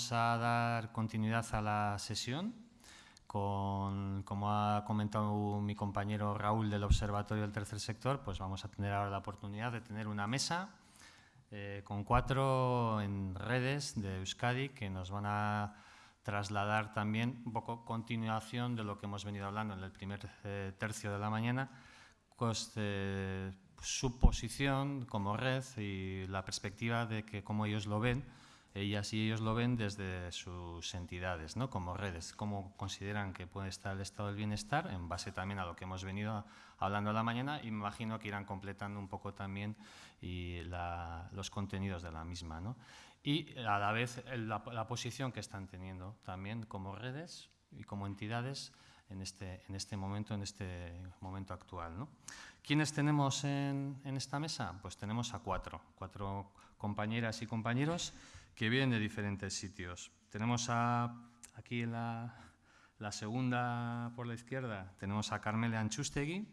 vamos a dar continuidad a la sesión con, como ha comentado mi compañero Raúl del Observatorio del Tercer Sector, pues vamos a tener ahora la oportunidad de tener una mesa eh, con cuatro en redes de Euskadi que nos van a trasladar también un poco continuación de lo que hemos venido hablando en el primer eh, tercio de la mañana, pues, eh, su posición como red y la perspectiva de que cómo ellos lo ven, ellas y ellos lo ven desde sus entidades, ¿no? como redes, cómo consideran que puede estar el estado del bienestar, en base también a lo que hemos venido hablando a la mañana, y me imagino que irán completando un poco también y los contenidos de la misma. ¿no? Y a la vez la, la, posición que están teniendo también como redes y como entidades en este, en este momento, en este momento actual. ¿no? ¿Quiénes tenemos en, en esta mesa? Pues tenemos a cuatro, cuatro compañeras y compañeros que vienen de diferentes sitios. Tenemos a, aquí en la, la segunda por la izquierda, tenemos a Carmele Anchustegui,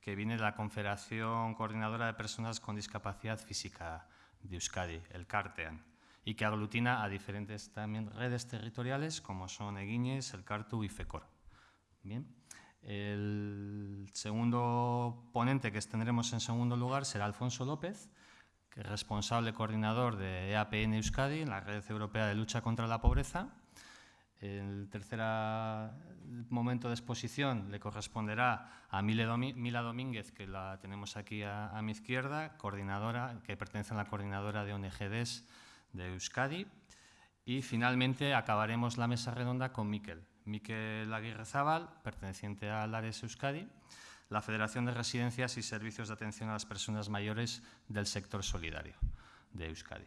que viene de la Confederación Coordinadora de Personas con Discapacidad Física de Euskadi, el CARTEAN, y que aglutina a diferentes también redes territoriales como son Eguiñes, el CARTU y FECOR. Bien. El segundo ponente que tendremos en segundo lugar será Alfonso López, que es responsable coordinador de EAPN Euskadi, la Red Europea de Lucha contra la Pobreza. El tercer momento de exposición le corresponderá a Mila Domínguez, que la tenemos aquí a, a, mi izquierda, coordinadora, que pertenece a la coordinadora de ONGDs de Euskadi. Y finalmente acabaremos la mesa redonda con Miquel, Miquel Aguirre Zabal, perteneciente a Lares Euskadi, la Federación de Residencias y Servicios de Atención a las Personas Mayores del Sector Solidario de Euskadi.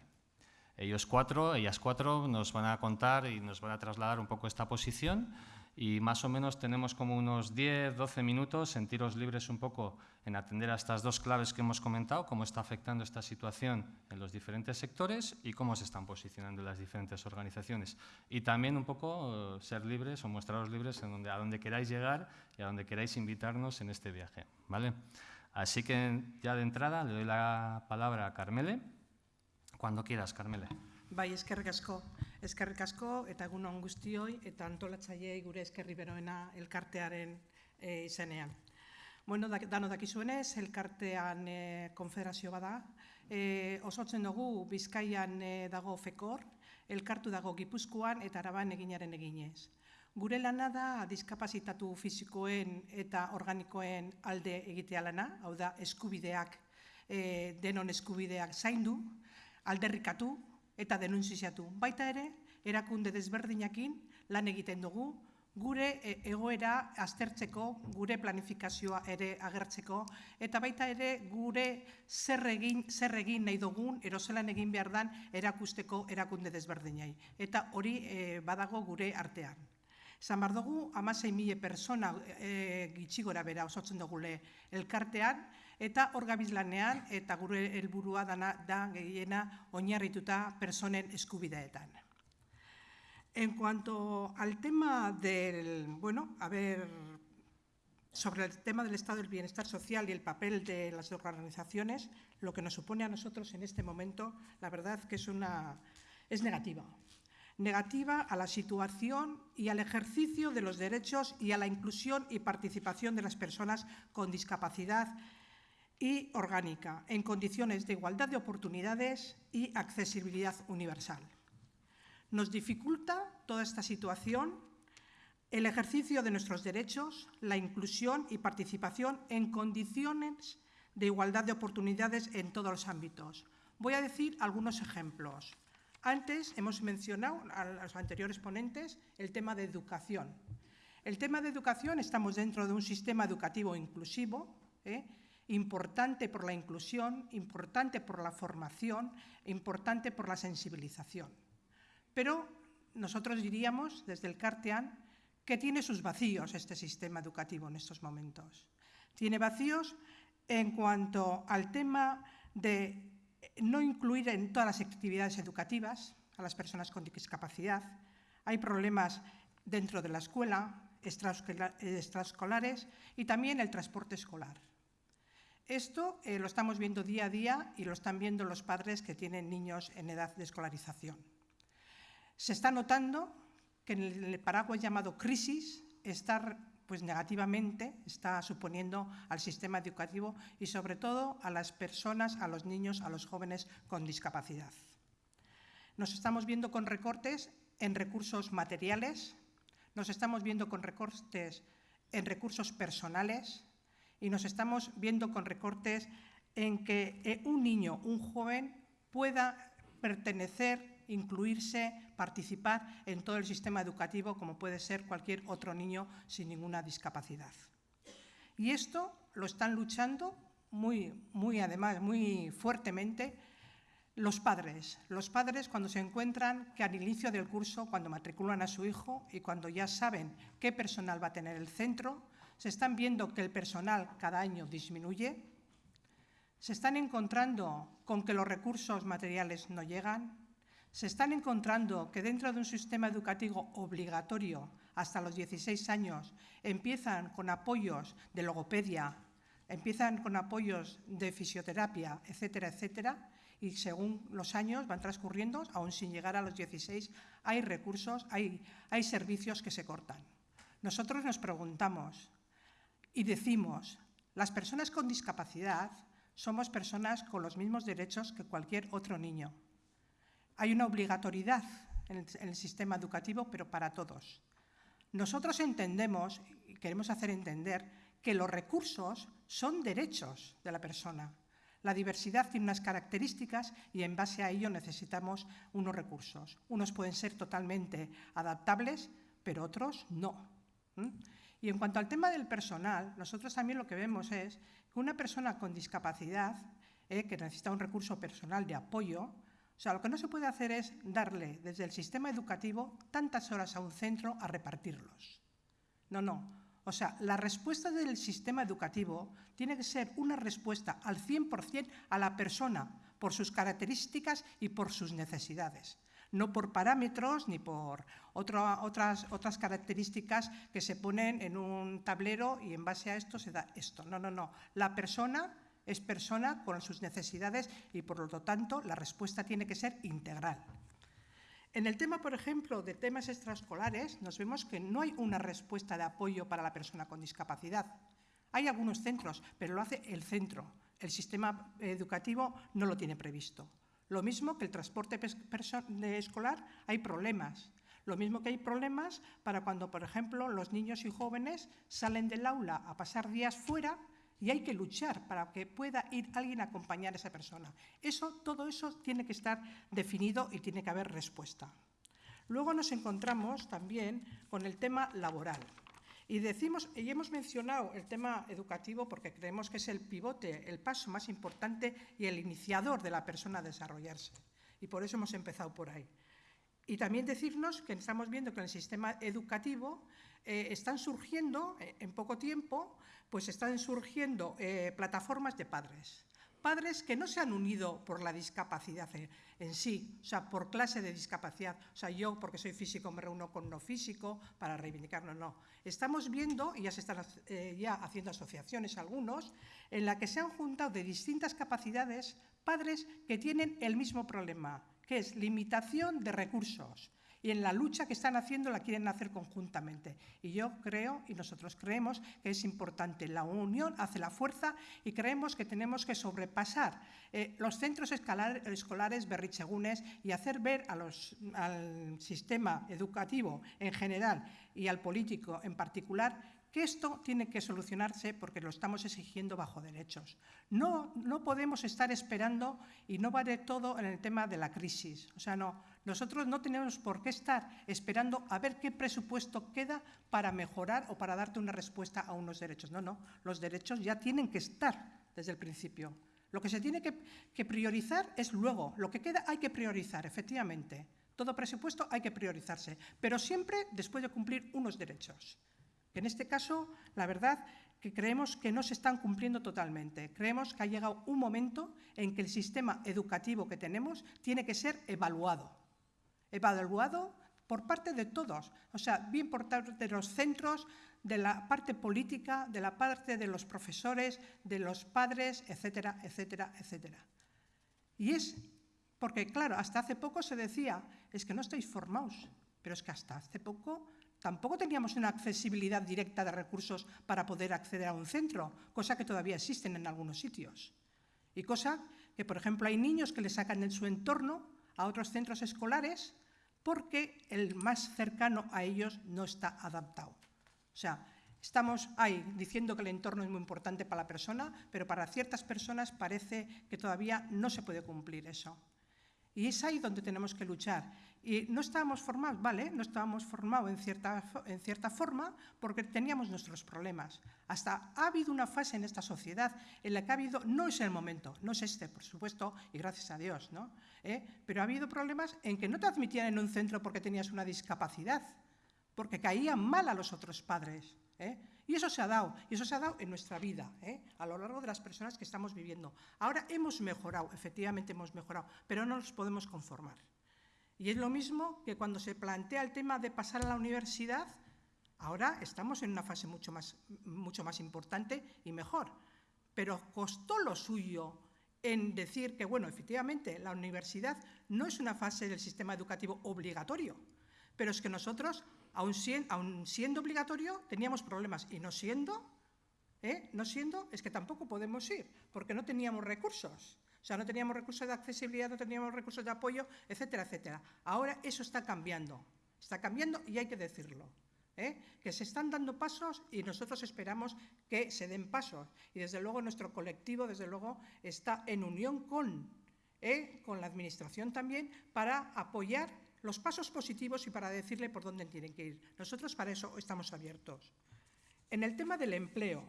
Ellos cuatro, ellas cuatro, nos van a contar y nos van a trasladar un poco esta posición y más o menos tenemos como unos 10, 12 minutos, sentiros libres un poco en atender a estas dos claves que hemos comentado, cómo está afectando esta situación en los diferentes sectores y cómo se están posicionando las diferentes organizaciones. Y también un poco eh, ser libres o mostraros libres en donde, a donde queráis llegar y a donde queráis invitarnos en este viaje. ¿vale? Así que ya de entrada le doy la palabra a Carmele. Cuando quieras, Carmele. Bai, eskerrik asko. Eskerrik asko eta egun on guztioi eta antolatzaileei gure eskerri beroena elkartearen e, izenean. Bueno, da, dano dakizuenez, elkartean e, konfederazio bada. E, osotzen dugu Bizkaian e, dago FEKOR, elkartu dago Gipuzkoan eta Araban eginaren eginez. Gure lana da diskapazitatu fisikoen eta organikoen alde egitea lana, hau da eskubideak, e, denon eskubideak zaindu, alderrikatu, eta denunziatu. Baita ere, erakunde desberdinakin lan egiten dugu, gure e, egoera aztertzeko, gure planifikazioa ere agertzeko, eta baita ere gure zer egin, zer egin nahi dugun, eroselan egin behar dan erakusteko erakunde desberdinai. Eta hori e, badago gure artean. Zan bar dugu, amasei mila persona e, bera osotzen dugule elkartean, eta eta dana da gehiena oinarrituta personen eskubideetan. En cuanto al tema del, bueno, a ver, sobre el tema del estado del bienestar social y el papel de las organizaciones, lo que nos supone a nosotros en este momento, la verdad que es una es negativa. Negativa a la situación y al ejercicio de los derechos y a la inclusión y participación de las personas con discapacidad y orgánica, en condiciones de igualdad de oportunidades y accesibilidad universal. Nos dificulta toda esta situación el ejercicio de nuestros derechos, la inclusión y participación en condiciones de igualdad de oportunidades en todos los ámbitos. Voy a decir algunos ejemplos. Antes hemos mencionado a los anteriores ponentes el tema de educación. El tema de educación, estamos dentro de un sistema educativo inclusivo, ¿eh? Importante por la inclusión, importante por la formación, importante por la sensibilización. Pero nosotros diríamos, desde el CARTEAN, que tiene sus vacíos este sistema educativo en estos momentos. Tiene vacíos en cuanto al tema de no incluir en todas las actividades educativas a las personas con discapacidad. Hay problemas dentro de la escuela, extraescolares y también el transporte escolar. Esto eh, lo estamos viendo día a día y lo están viendo los padres que tienen niños en edad de escolarización. Se está notando que en el paraguas llamado crisis está pues negativamente está suponiendo al sistema educativo y sobre todo a las personas, a los niños, a los jóvenes con discapacidad. Nos estamos viendo con recortes en recursos materiales, nos estamos viendo con recortes en recursos personales y nos estamos viendo con recortes en que eh, un niño, un joven, pueda pertenecer incluirse, participar en todo el sistema educativo como puede ser cualquier otro niño sin ninguna discapacidad. Y esto lo están luchando muy, muy además, muy fuertemente los padres. Los padres cuando se encuentran que al inicio del curso, cuando matriculan a su hijo y cuando ya saben qué personal va a tener el centro, se están viendo que el personal cada año disminuye, se están encontrando con que los recursos materiales no llegan, se están encontrando que dentro de un sistema educativo obligatorio hasta los 16 años empiezan con apoyos de logopedia, empiezan con apoyos de fisioterapia, etcétera, etcétera, y según los años van transcurriendo, aún sin llegar a los 16, hay recursos, hay, hay servicios que se cortan. Nosotros nos preguntamos y decimos, las personas con discapacidad somos personas con los mismos derechos que cualquier otro niño. Hay una obligatoriedad en el, sistema educativo, pero para todos. Nosotros entendemos y queremos hacer entender que los recursos son derechos de la persona. La diversidad tiene unas características y en base a ello necesitamos unos recursos. Unos pueden ser totalmente adaptables, pero otros no. Y en cuanto al tema del personal, nosotros también lo que vemos es que una persona con discapacidad, eh, que necesita un recurso personal de apoyo, o sea, lo que no se puede hacer es darle desde el sistema educativo tantas horas a un centro a repartirlos. No, no. O sea, la respuesta del sistema educativo tiene que ser una respuesta al 100% a la persona por sus características y por sus necesidades no por parámetros ni por otras, otras características que se ponen en un tablero y en base a esto se da esto. No, no, no. La persona es persona con sus necesidades y, por lo tanto, la respuesta tiene que ser integral. En el tema, por ejemplo, de temas extraescolares, nos vemos que no hay una respuesta de apoyo para la persona con discapacidad. Hay algunos centros, pero lo hace el centro. El sistema educativo no lo tiene previsto. Lo mismo que el transporte escolar, hay problemas. Lo mismo que hay problemas para cuando, por ejemplo, los niños y jóvenes salen del aula a pasar días fuera y hay que luchar para que pueda ir alguien a acompañar a esa persona. Eso, todo eso tiene que estar definido y tiene que haber respuesta. Luego nos encontramos también con el tema laboral. Y decimos, y hemos mencionado el tema educativo porque creemos que es el pivote, el paso más importante y el iniciador de la persona a desarrollarse. Y por eso hemos empezado por ahí. Y también decirnos que estamos viendo que en el sistema educativo eh, están surgiendo, eh, en poco tiempo, pues están surgiendo eh, plataformas de padres. Padres que no se han unido por la discapacidad en sí, o sea, por clase de discapacidad. O sea, yo, porque soy físico, me reúno con no físico para reivindicarlo, no. Estamos viendo, y ya se están ya haciendo asociaciones algunos, en la que se han juntado de distintas capacidades padres que tienen el mismo problema, que es limitación de recursos. Y en la lucha que están haciendo la quieren hacer conjuntamente. Y yo creo, y nosotros creemos, que es importante. La unión hace la fuerza y creemos que tenemos que sobrepasar eh, los centros escolares berrichegunes y hacer ver al sistema educativo en general y al político en particular que esto tiene que solucionarse porque lo estamos exigiendo bajo derechos. No, no podemos estar esperando y no vale todo en el tema de la crisis. O sea, no, nosotros no tenemos por qué estar esperando a ver qué presupuesto queda para mejorar o para darte una respuesta a unos derechos. No, no, los derechos ya tienen que estar desde el principio. Lo que se tiene que, que priorizar es luego. Lo que queda hay que priorizar, efectivamente. Todo presupuesto hay que priorizarse, pero siempre después de cumplir unos derechos. En este caso, la verdad que creemos que no se están cumpliendo totalmente. Creemos que ha llegado un momento en que el sistema educativo que tenemos tiene que ser evaluado. Evaluado por parte de todos, o sea, bien por parte de los centros, de la parte política, de la parte de los profesores, de los padres, etcétera, etcétera, etcétera. Y es Porque, claro, hasta hace poco se decía, es que no estáis formados, pero es que hasta hace poco tampoco teníamos una accesibilidad directa de recursos para poder acceder a un centro, cosa que todavía existen en algunos sitios. Y cosa que, por ejemplo, hay niños que le sacan de su entorno a otros centros escolares porque el más cercano a ellos no está adaptado. O sea, estamos ahí diciendo que el entorno es muy importante para la persona, pero para ciertas personas parece que todavía no se puede cumplir eso. Y es ahí donde tenemos que luchar. Y no estábamos formados, ¿vale? No estábamos formados en cierta, en cierta forma porque teníamos nuestros problemas. Hasta ha habido una fase en esta sociedad en la que ha habido, no es el momento, no es este, por supuesto, y gracias a Dios, ¿no? ¿Eh? Pero ha habido problemas en que no te admitían en un centro porque tenías una discapacidad, porque caían mal a los otros padres. ¿eh? Y eso se ha dado, y eso se ha dado en nuestra vida, ¿eh? a lo largo de las personas que estamos viviendo. Ahora hemos mejorado, efectivamente hemos mejorado, pero no nos podemos conformar. Y es lo mismo que cuando se plantea el tema de pasar a la universidad, ahora estamos en una fase mucho más, mucho más importante y mejor. Pero costó lo suyo en decir que, bueno, efectivamente, la universidad no es una fase del sistema educativo obligatorio, pero es que nosotros, aun siendo, obligatorio, teníamos problemas y no siendo, ¿eh? no siendo, es que tampoco podemos ir, porque no teníamos recursos. O sea, no teníamos recursos de accesibilidad, no teníamos recursos de apoyo, etcétera, etcétera. Ahora eso está cambiando, está cambiando y hay que decirlo. ¿eh? Que se están dando pasos y nosotros esperamos que se den pasos. Y desde luego nuestro colectivo, desde luego, está en unión con, ¿eh? con la Administración también para apoyar los pasos positivos y para decirle por dónde tienen que ir. Nosotros para eso estamos abiertos. En el tema del empleo,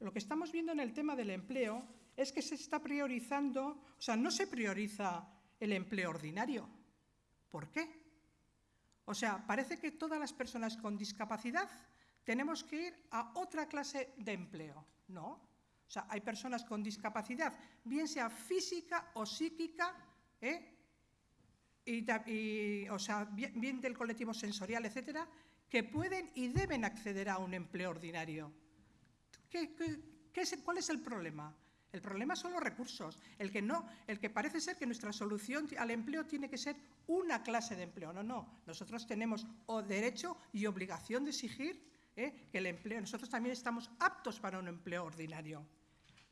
lo que estamos viendo en el tema del empleo es que se está priorizando, o sea, no se prioriza el empleo ordinario. ¿Por qué? O sea, parece que todas las personas con discapacidad tenemos que ir a otra clase de empleo. No. O sea, hay personas con discapacidad, bien sea física o psíquica, ¿eh? Y, o sea, bien, del colectivo sensorial, etcétera, que pueden y deben acceder a un empleo ordinario. ¿Qué, cuál es el problema? El problema son los recursos. El que no, el que parece ser que nuestra solución al empleo tiene que ser una clase de empleo. No, no. Nosotros tenemos o derecho y obligación de exigir ¿eh? que el empleo. Nosotros también estamos aptos para un empleo ordinario.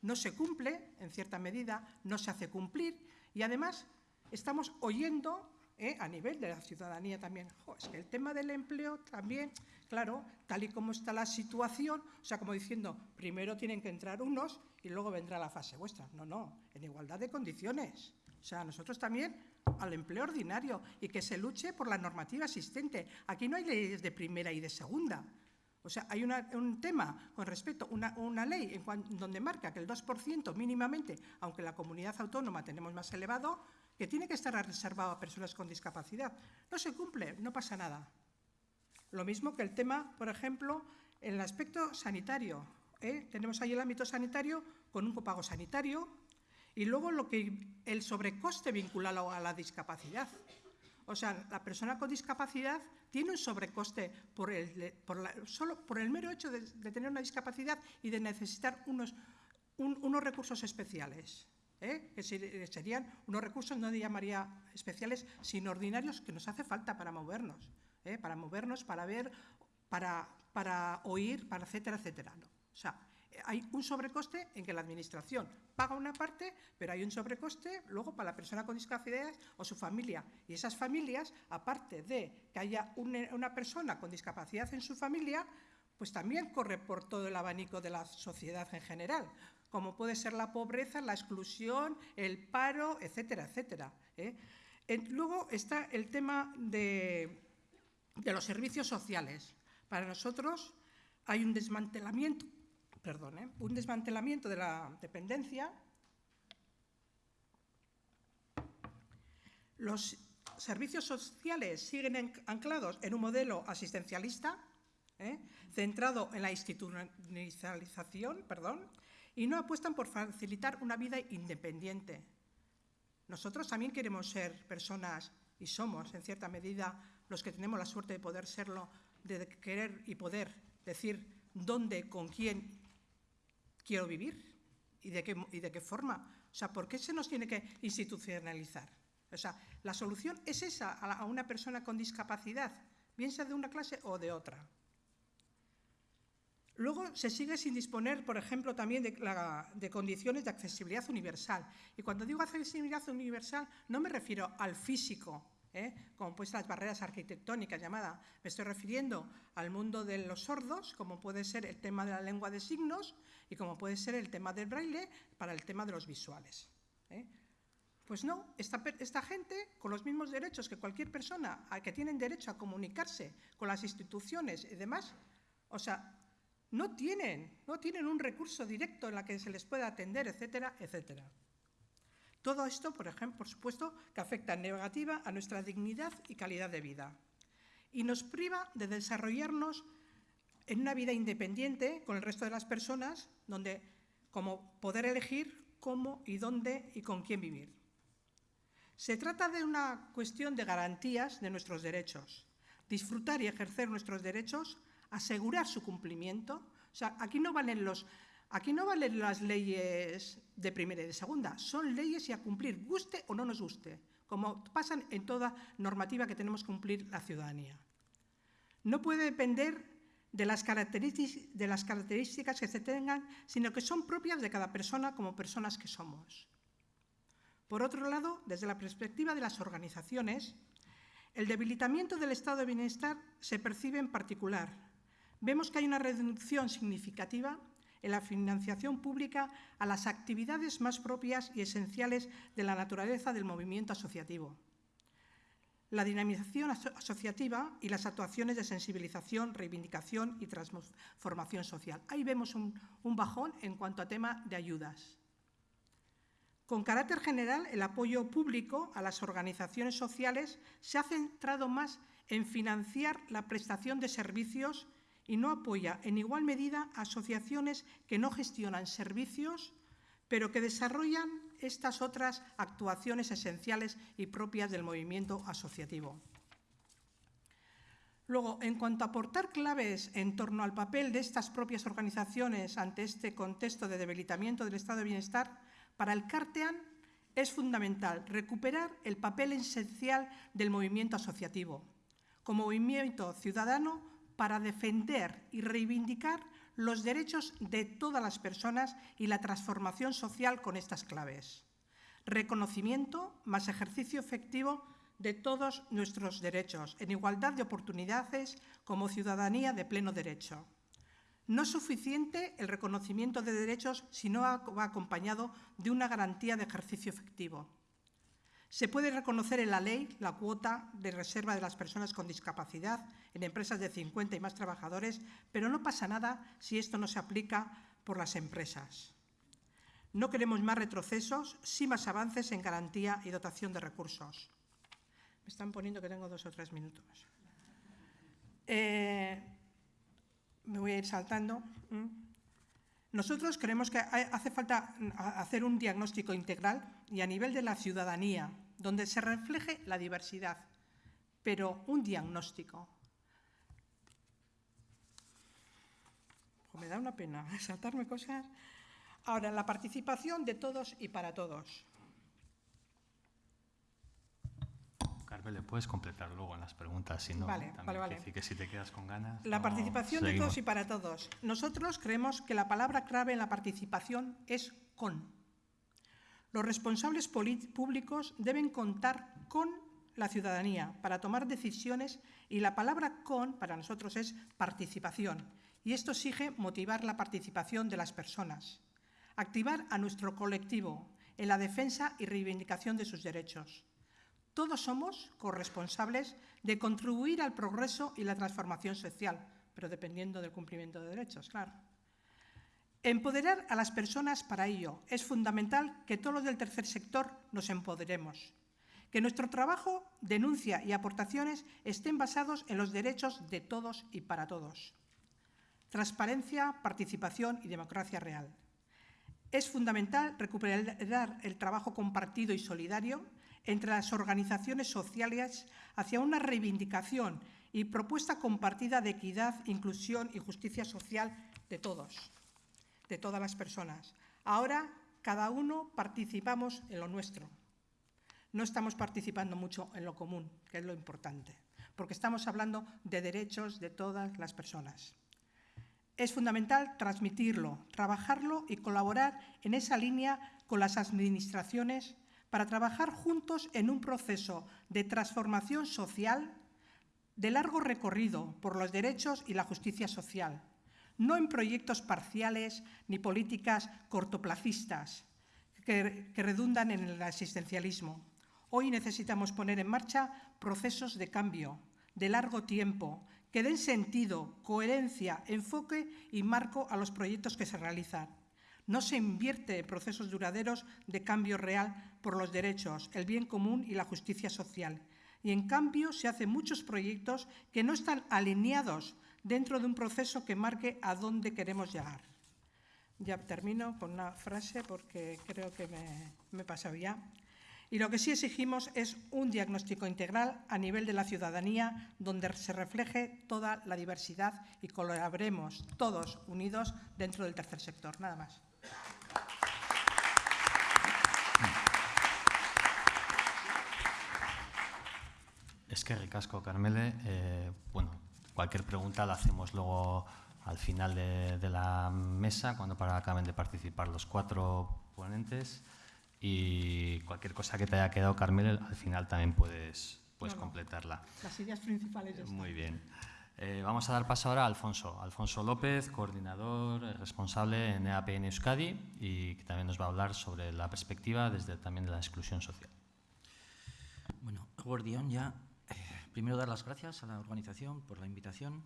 No se cumple, en cierta medida, no se hace cumplir y además estamos oyendo ¿eh? a nivel de la ciudadanía también. es que el tema del empleo también, claro, tal y como está la situación, o sea, como diciendo, primero tienen que entrar unos y luego vendrá la fase vuestra. No, no, en igualdad de condiciones. O sea, nosotros también al empleo ordinario y que se luche por la normativa existente. Aquí no hay leyes de primera y de segunda. O sea, hay un tema con respecto a una, ley en donde marca que el 2% mínimamente, aunque la comunidad autónoma tenemos más elevado, que tiene que estar reservado a personas con discapacidad. No se cumple, no pasa nada. Lo mismo que el tema, por ejemplo, en el aspecto sanitario. ¿eh? Tenemos ahí el ámbito sanitario con un copago sanitario y luego lo que, el sobrecoste vinculado a la discapacidad. O sea, la persona con discapacidad tiene un sobrecoste por el, solo por el mero hecho de, tener una discapacidad y de necesitar unos, unos recursos especiales. ¿Eh? que serían unos recursos, no llamaría especiales, sino ordinarios que nos hace falta para movernos, ¿eh? para movernos, para ver, para, oír, para etcétera, etcétera. ¿no? O sea, hay un sobrecoste en que la Administración paga una parte, pero hay un sobrecoste luego para la persona con discapacidad o su familia. Y esas familias, aparte de que haya una persona con discapacidad en su familia, pues también corre por todo el abanico de la sociedad en general, como puede ser la pobreza, la exclusión, el paro, etcétera, etcétera. ¿eh? Luego está el tema de, los servicios sociales. Para nosotros hay un desmantelamiento perdón, ¿eh? un desmantelamiento de la dependencia, los servicios sociales siguen anclados en un modelo asistencialista, ¿eh? centrado en la institucionalización, perdón, y no apuestan por facilitar una vida independiente. Nosotros también queremos ser personas, y somos en cierta medida los que tenemos la suerte de poder serlo, de querer y poder decir dónde, con quién quiero vivir y de qué, y de qué forma. O sea, ¿por qué se nos tiene que institucionalizar? O sea, la solución es esa a una persona con discapacidad, bien sea de una clase o de otra. Luego se sigue sin disponer, por ejemplo, también de, condiciones de accesibilidad universal. Y cuando digo accesibilidad universal, no me refiero al físico, ¿eh? como pues las barreras arquitectónicas llamadas. Me estoy refiriendo al mundo de los sordos, como puede ser el tema de la lengua de signos y como puede ser el tema del braille para el tema de los visuales. ¿eh? Pues no, esta, esta, gente, con los mismos derechos que cualquier persona que tienen derecho a comunicarse con las instituciones y demás, o sea, no tienen, no tienen un recurso directo en la que se les pueda atender, etcétera, etcétera. Todo esto, por ejemplo, supuesto, que afecta en negativa a nuestra dignidad y calidad de vida y nos priva de desarrollarnos en una vida independiente con el resto de las personas, donde como poder elegir cómo y dónde y con quién vivir. Se trata de una cuestión de garantías de nuestros derechos. Disfrutar y ejercer nuestros derechos asegurar su cumplimiento. O sea, aquí no valen los, aquí no valen las leyes de primera y de segunda, son leyes y a cumplir, guste o no nos guste, como pasan en toda normativa que tenemos que cumplir la ciudadanía. No puede depender de las, de las características que se tengan, sino que son propias de cada persona como personas que somos. Por otro lado, desde la perspectiva de las organizaciones, el debilitamiento del estado de bienestar se percibe en particular vemos que hay una reducción significativa en la financiación pública a las actividades más propias y esenciales de la naturaleza del movimiento asociativo. La dinamización asociativa y las actuaciones de sensibilización, reivindicación y transformación social. Ahí vemos un, un bajón en cuanto a tema de ayudas. Con carácter general, el apoyo público a las organizaciones sociales se ha centrado más en financiar la prestación de servicios y no apoya en igual medida asociaciones que no gestionan servicios, pero que desarrollan estas otras actuaciones esenciales y propias del movimiento asociativo. Luego, en cuanto a aportar claves en torno al papel de estas propias organizaciones ante este contexto de debilitamiento del estado de bienestar, para el CARTEAN es fundamental recuperar el papel esencial del movimiento asociativo. Como movimiento ciudadano para defender y reivindicar los derechos de todas las personas y la transformación social con estas claves. Reconocimiento más ejercicio efectivo de todos nuestros derechos, en igualdad de oportunidades como ciudadanía de pleno derecho. No es suficiente el reconocimiento de derechos si no va acompañado de una garantía de ejercicio efectivo. Se puede reconocer en la ley la cuota de reserva de las personas con discapacidad en empresas de 50 y más trabajadores, pero no pasa nada si esto no se aplica por las empresas. No queremos más retrocesos, sí más avances en garantía y dotación de recursos. Me están poniendo que tengo dos o tres minutos. Eh, me voy a ir saltando. Nosotros creemos que hace falta hacer un diagnóstico integral y a nivel de la ciudadanía, donde se refleje la diversidad, pero un diagnóstico. me da una pena saltarme cosas. Ahora, la participación de todos y para todos. Carmen, le puedes completar luego en las preguntas, si no, vale, vale, vale. que si te quedas con ganas. La participación de todos y para todos. Nosotros creemos que la palabra clave en la participación es con. Los responsables públicos deben contar con la ciudadanía para tomar decisiones y la palabra con para nosotros es participación. Y esto exige motivar la participación de las personas, activar a nuestro colectivo en la defensa y reivindicación de sus derechos todos somos corresponsables de contribuir al progreso y la transformación social, pero dependiendo del cumplimiento de derechos, claro. Empoderar a las personas para ello. Es fundamental que todos los del tercer sector nos empoderemos, que nuestro trabajo, denuncia y aportaciones estén basados en los derechos de todos y para todos. Transparencia, participación y democracia real. Es fundamental recuperar el trabajo compartido y solidario entre las organizaciones sociales hacia una reivindicación y propuesta compartida de equidad, inclusión y justicia social de todos, de todas las personas. Ahora cada uno participamos en lo nuestro. no estamos participando mucho en lo común, que es lo importante, porque estamos hablando de derechos de todas las personas. Es fundamental transmitirlo, trabajarlo y colaborar en esa línea con las administraciones para trabajar juntos en un proceso de transformación social de largo recorrido por los derechos y la justicia social, no en proyectos parciales ni políticas cortoplacistas que, redundan en el asistencialismo. Hoy necesitamos poner en marcha procesos de cambio de largo tiempo que den sentido, coherencia, enfoque y marco a los proyectos que se realizan. No se invierte en procesos duraderos de cambio real por los derechos, el bien común y la justicia social. Y en cambio se hacen muchos proyectos que no están alineados dentro de un proceso que marque a dónde queremos llegar. Ya termino con una frase porque creo que me, me he pasado ya. Y lo que sí exigimos es un diagnóstico integral a nivel de la ciudadanía donde se refleje toda la diversidad y colaboremos todos unidos dentro del tercer sector. Nada más. Es que ricasco, Carmele. Eh, bueno, cualquier pregunta la hacemos luego al final de, de la mesa, cuando para acaben de participar los cuatro ponentes. Y cualquier cosa que te haya quedado, Carmel, al final también puedes, puedes completarla. Las ideas principales ya están. Muy bien. Eh, vamos a dar paso ahora a Alfonso. Alfonso López, coordinador eh, responsable en EAP en Euskadi y que también nos va a hablar sobre la perspectiva desde también de la exclusión social. Bueno, Gordión, ya primero dar las gracias a la organización por la invitación.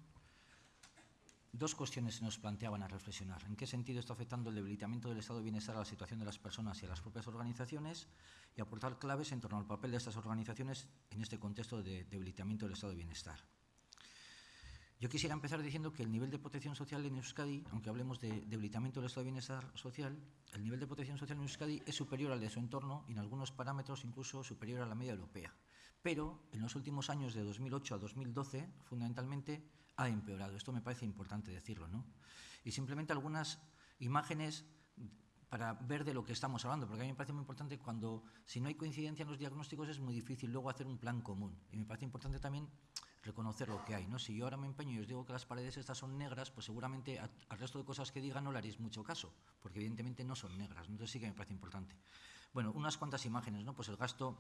Dos cuestiones se nos planteaban a reflexionar. ¿En qué sentido está afectando el debilitamiento del estado de bienestar a la situación de las personas y a las propias organizaciones? Y aportar claves en torno al papel de estas organizaciones en este contexto de debilitamiento del estado de bienestar. Yo quisiera empezar diciendo que el nivel de protección social en Euskadi, aunque hablemos de debilitamiento del estado de bienestar social, el nivel de protección social en Euskadi es superior al de su entorno y en algunos parámetros incluso superior a la media europea. Pero en los últimos años de 2008 a 2012, fundamentalmente, ha empeorado. Esto me parece importante decirlo, ¿no? Y simplemente algunas imágenes para ver de lo que estamos hablando, porque a mí me parece muy importante cuando, si no hay coincidencia en los diagnósticos, es muy difícil luego hacer un plan común. Y me parece importante también reconocer lo que hay. ¿no? Si yo ahora me empeño y os digo que las paredes estas son negras, pues seguramente a- al resto de cosas que diga no le haréis mucho caso, porque evidentemente no son negras. ¿no? Entonces sí que me parece importante. Bueno, unas cuantas imágenes, ¿no? Pues el gasto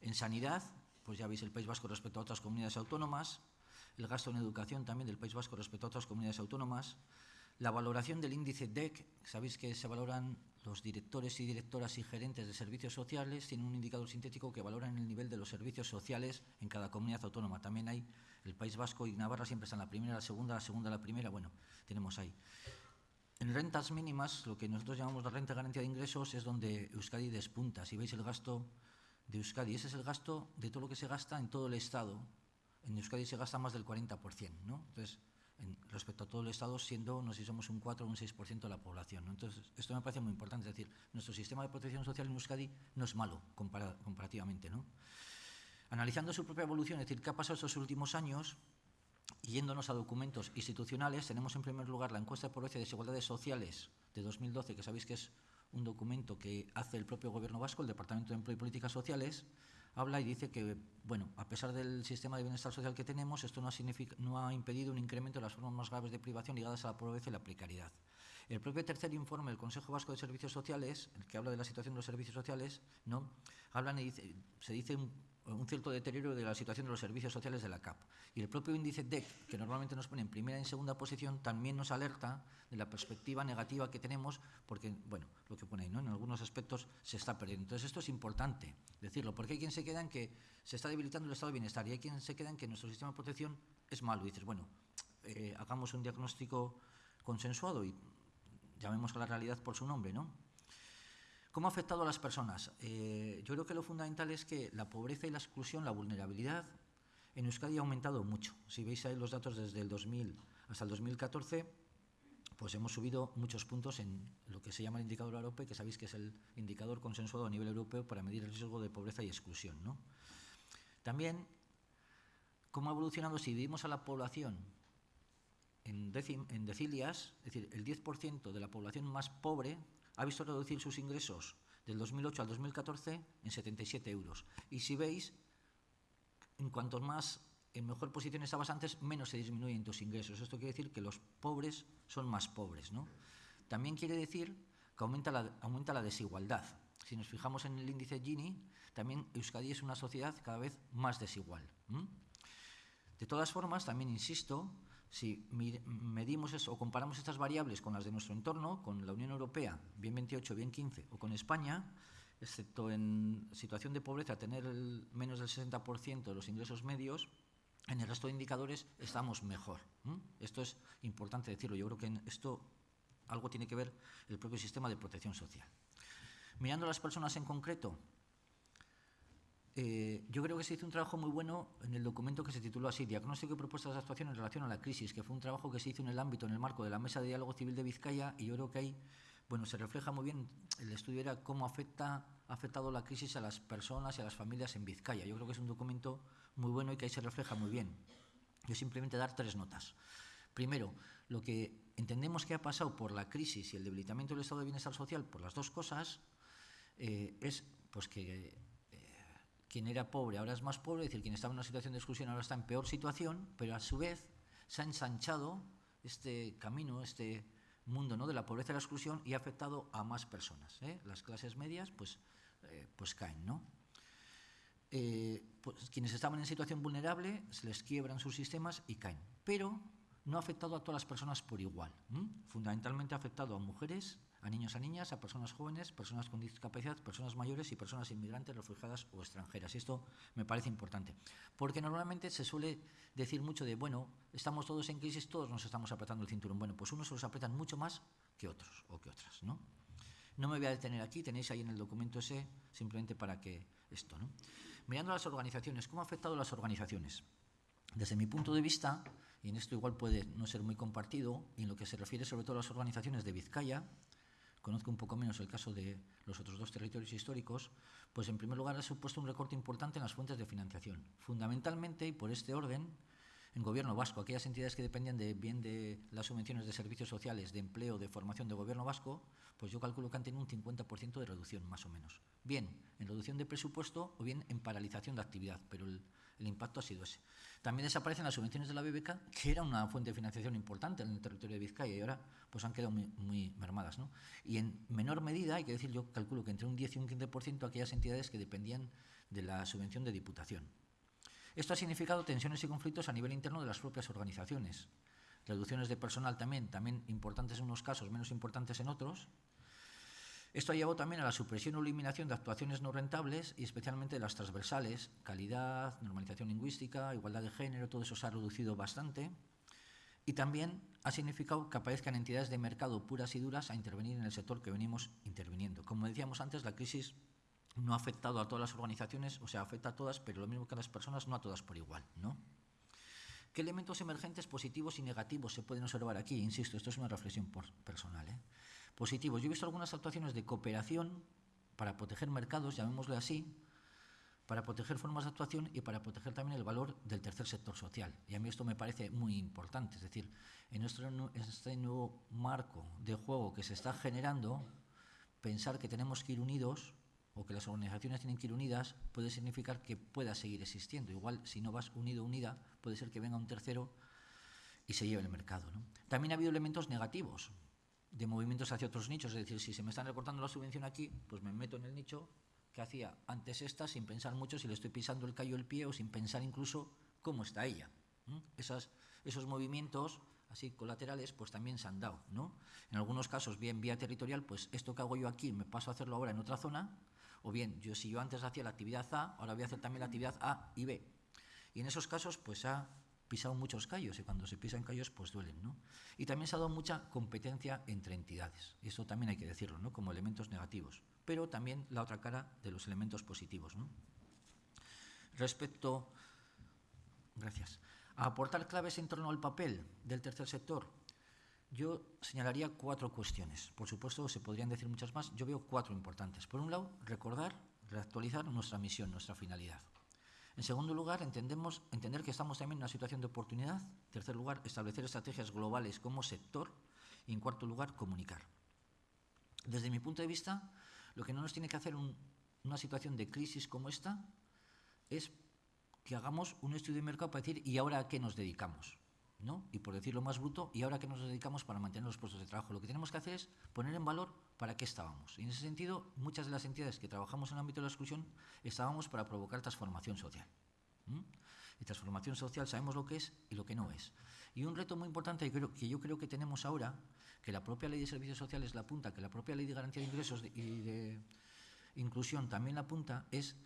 en sanidad, pues ya veis el País Vasco respecto a otras comunidades autónomas, el gasto en educación también del País Vasco respecto a otras comunidades autónomas, la valoración del índice DEC, sabéis que se valoran los directores y directoras y gerentes de servicios sociales, tienen un indicador sintético que valora el nivel de los servicios sociales en cada comunidad autónoma. También hay el País Vasco y Navarra siempre están la primera, la segunda, la segunda, la primera, bueno, tenemos ahí. En rentas mínimas, lo que nosotros llamamos la renta de garantía de ingresos, es donde Euskadi despunta. Si veis el gasto de Euskadi, ese es el gasto de todo lo que se gasta en todo el Estado. En Euskadi se gasta más del 40%, ¿no? Entonces, en- respecto a todo el Estado, siendo, no sé si somos un 4 o un 6% de la población. Entonces, esto me parece muy importante. Es decir, nuestro sistema de protección social en Euskadi no es malo compara- comparativamente, ¿no? Analizando su propia evolución, es decir, qué ha pasado estos últimos años, yéndonos a documentos institucionales, tenemos en primer lugar la encuesta de pobreza y desigualdades sociales de 2012, que sabéis que es un documento que hace el propio Gobierno vasco, el Departamento de Empleo y Políticas Sociales, habla y dice que, bueno, a pesar del sistema de bienestar social que tenemos, esto no ha, impedido un incremento de las formas más graves de privación ligadas a la pobreza y la precariedad. El propio tercer informe del Consejo Vasco de Servicios Sociales, el que habla de la situación de los servicios sociales, ¿no? Hablan y se dice un, cierto deterioro de la situación de los servicios sociales de la CAP. Y el propio índice DEC, que normalmente nos pone en primera y en segunda posición, también nos alerta de la perspectiva negativa que tenemos, porque, bueno, lo que pone ahí, ¿no? En algunos aspectos se está perdiendo. Entonces, esto es importante decirlo, porque hay quien se queda en que se está debilitando el estado de bienestar y hay quien se queda en que nuestro sistema de protección es malo. Y dices, bueno, eh, hagamos un diagnóstico consensuado y llamemos a la realidad por su nombre, ¿no? ¿Cómo ha afectado a las personas? Eh, yo creo que lo fundamental es que la pobreza y la exclusión, la vulnerabilidad, en Euskadi ha aumentado mucho. Si veis ahí los datos desde el 2000 hasta el 2014, pues hemos subido muchos puntos en lo que se llama el indicador AROPE, que sabéis que es el indicador consensuado a nivel europeo para medir el riesgo de pobreza y exclusión. También, ¿cómo ha evolucionado si dividimos a la población en decilias? Es decir, el 10% de la población más pobre ha visto reducir sus ingresos del 2008 al 2014 en 77 euros. Y si veis, en cuanto más en mejor posición estabas antes, menos se disminuyen tus ingresos. Esto quiere decir que los pobres son más pobres. ¿no? También quiere decir que aumenta la, aumenta la desigualdad. Si nos fijamos en el índice Gini, también Euskadi es una sociedad cada vez más desigual. De todas formas, también insisto, si medimos eso, o comparamos estas variables con las de nuestro entorno, con la Unión Europea, bien 28, bien 15, o con España, excepto en situación de pobreza, tener menos del 60% de los ingresos medios, en el resto de indicadores estamos mejor. Esto es importante decirlo. Yo creo que esto algo tiene que ver el propio sistema de protección social. Mirando a las personas en concreto, eh, yo creo que se hizo un trabajo muy bueno en el documento que se tituló así, Diagnóstico y propuestas de actuación en relación a la crisis, que fue un trabajo que se hizo en el ámbito, en el marco de la Mesa de Diálogo Civil de Vizcaya, y yo creo que ahí bueno, se refleja muy bien, el estudio era cómo afecta, ha afectado la crisis a las personas y a las familias en Vizcaya. Yo creo que es un documento muy bueno y que ahí se refleja muy bien. Yo simplemente dar tres notas. Primero, lo que entendemos que ha pasado por la crisis y el debilitamiento del estado de bienestar social, por las dos cosas, eh, es pues que quien era pobre ahora es más pobre, es decir, quien estaba en una situación de exclusión ahora está en peor situación, pero a su vez se ha ensanchado este camino, este mundo ¿no? de la pobreza y la exclusión y ha afectado a más personas. ¿eh? Las clases medias pues, pues caen. ¿no? Pues, quienes estaban en situación vulnerable se les quiebran sus sistemas y caen. Pero no ha afectado a todas las personas por igual. Fundamentalmente ha afectado a mujeres, a niños, a niñas, a personas jóvenes, personas con discapacidad, personas mayores y personas inmigrantes, refugiadas o extranjeras. Esto me parece importante, porque normalmente se suele decir mucho de, bueno, estamos todos en crisis, todos nos estamos apretando el cinturón. Bueno, pues unos se los apretan mucho más que otros o que otras, ¿no? No me voy a detener aquí, tenéis ahí en el documento ese, simplemente para que esto, ¿no? Mirando las organizaciones, ¿cómo ha afectado las organizaciones? Desde mi punto de vista, y en esto igual puede no ser muy compartido, y en lo que se refiere sobre todo a las organizaciones de Vizcaya, conozco un poco menos el caso de los otros dos territorios históricos, pues en primer lugar ha supuesto un recorte importante en las fuentes de financiación. Fundamentalmente, y por este orden, en gobierno vasco, aquellas entidades que dependían de, bien de las subvenciones de servicios sociales, de empleo, de formación de gobierno vasco, pues yo calculo que han tenido un 50% de reducción, más o menos. Bien en reducción de presupuesto o bien en paralización de actividad, pero el, el impacto ha sido ese. También desaparecen las subvenciones de la BBK, que era una fuente de financiación importante en el territorio de Vizcaya y ahora pues han quedado muy, mermadas. ¿no? Y en menor medida, hay que decir, yo calculo que entre un 10 y un 15% aquellas entidades que dependían de la subvención de diputación. Esto ha significado tensiones y conflictos a nivel interno de las propias organizaciones. Reducciones de personal también, también importantes en unos casos, menos importantes en otros, esto ha llevado también a la supresión o eliminación de actuaciones no rentables y especialmente de las transversales, calidad, normalización lingüística, igualdad de género, todo eso se ha reducido bastante. Y también ha significado que aparezcan entidades de mercado puras y duras a intervenir en el sector que venimos interviniendo. Como decíamos antes, la crisis no ha afectado a todas las organizaciones, o sea, afecta a todas, pero lo mismo que a las personas, no a todas por igual. ¿no? ¿Qué elementos emergentes positivos y negativos se pueden observar aquí? Insisto, esto es una reflexión personal. ¿eh? Positivos. Yo he visto algunas actuaciones de cooperación para proteger mercados, llamémosle así, para proteger formas de actuación y para proteger también el valor del tercer sector social. Y a mí esto me parece muy importante. Es decir, en, nuestro, este nuevo marco de juego que se está generando, pensar que tenemos que ir unidos o que las organizaciones tienen que ir unidas puede significar que pueda seguir existiendo. Igual, si no vas unido, unida, puede ser que venga un tercero y se lleve el mercado. También ha habido elementos negativos de movimientos hacia otros nichos. Es decir, si se me están recortando la subvención aquí, pues me meto en el nicho que hacía antes esta sin pensar mucho si le estoy pisando el callo el pie o sin pensar incluso cómo está ella. Esas, esos movimientos así colaterales pues también se han dado. ¿no? En algunos casos, bien vía territorial, pues esto que hago yo aquí me paso a hacerlo ahora en otra zona, o bien yo si yo antes hacía la actividad A, ahora voy a hacer también la actividad A y B. Y en esos casos pues ha pisado muchos callos y cuando se pisan callos pues duelen. ¿no? Y también se ha dado mucha competencia entre entidades, eso también hay que decirlo, ¿no? como elementos negativos, pero también la otra cara de los elementos positivos. ¿no? Respecto gracias, a aportar claves en torno al papel del tercer sector, yo señalaría cuatro cuestiones. Por supuesto, se podrían decir muchas más. Yo veo cuatro importantes. Por un lado, recordar, reactualizar nuestra misión, nuestra finalidad. En segundo lugar, entendemos, entender que estamos también en una situación de oportunidad. En tercer lugar, establecer estrategias globales como sector. Y en cuarto lugar, comunicar. Desde mi punto de vista, lo que no nos tiene que hacer una situación de crisis como esta es que hagamos un estudio de mercado para decir, ¿y ahora a qué nos dedicamos? ¿No? Y por decirlo más bruto, ¿y ahora qué nos dedicamos para mantener los puestos de trabajo? Lo que tenemos que hacer es poner en valor para qué estábamos. Y en ese sentido, muchas de las entidades que trabajamos en el ámbito de la exclusión estábamos para provocar transformación social. Y transformación social sabemos lo que es y lo que no es. Y un reto muy importante que, que yo creo que tenemos ahora, que la propia ley de servicios sociales la apunta, que la propia ley de garantía de ingresos y de inclusión también la apunta, es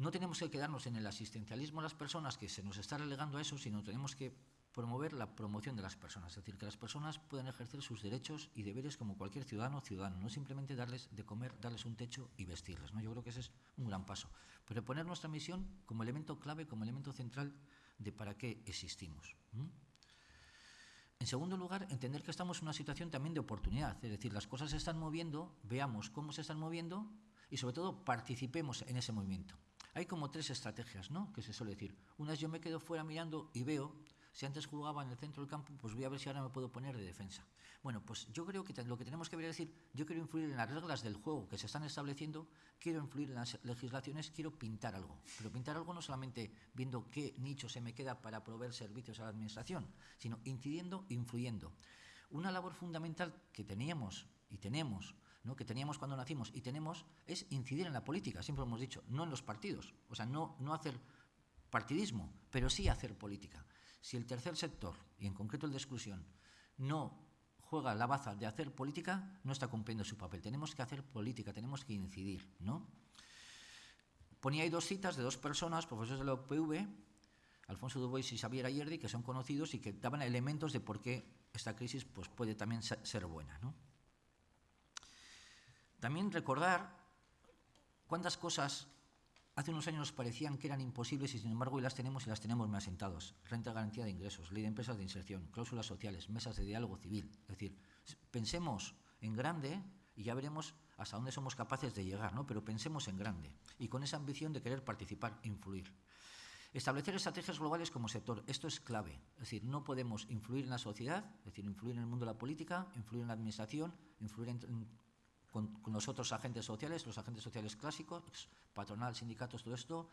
no tenemos que quedarnos en el asistencialismo a las personas, que se nos está relegando a eso, sino tenemos que promover la promoción de las personas, es decir, que las personas puedan ejercer sus derechos y deberes como cualquier ciudadano o ciudadano, no simplemente darles de comer, darles un techo y vestirles. ¿no? Yo creo que ese es un gran paso. Pero poner nuestra misión como elemento clave, como elemento central de para qué existimos. En segundo lugar, entender que estamos en una situación también de oportunidad, es decir, las cosas se están moviendo, veamos cómo se están moviendo y sobre todo participemos en ese movimiento. Hay como tres estrategias, ¿no? Que se suele decir. Una es yo me quedo fuera mirando y veo, si antes jugaba en el centro del campo, pues voy a ver si ahora me puedo poner de defensa. Bueno, pues yo creo que lo que tenemos que ver es decir, yo quiero influir en las reglas del juego que se están estableciendo, quiero influir en las legislaciones, quiero pintar algo. Pero pintar algo no solamente viendo qué nicho se me queda para proveer servicios a la administración, sino incidiendo, influyendo. Una labor fundamental que teníamos y tenemos que teníamos cuando nacimos y tenemos es incidir en la política, siempre hemos dicho, no en los partidos, o sea, no, no hacer partidismo, pero sí hacer política. Si el tercer sector, y en concreto el de exclusión, no juega la baza de hacer política, no está cumpliendo su papel. Tenemos que hacer política, tenemos que incidir. ¿no? Ponía ahí dos citas de dos personas, profesores de la UPV, Alfonso Dubois y Xavier Ayerdi, que son conocidos y que daban elementos de por qué esta crisis pues, puede también ser buena. ¿no? También recordar cuántas cosas hace unos años nos parecían que eran imposibles y sin embargo hoy las tenemos y las tenemos más asentados. Renta garantía de ingresos, ley de empresas de inserción, cláusulas sociales, mesas de diálogo civil. Es decir, pensemos en grande y ya veremos hasta dónde somos capaces de llegar, ¿no? pero pensemos en grande y con esa ambición de querer participar, influir. Establecer estrategias globales como sector, esto es clave. Es decir, no podemos influir en la sociedad, es decir, influir en el mundo de la política, influir en la administración, influir en con, los otros agentes sociales, los agentes sociales clásicos, patronal, sindicatos, todo esto,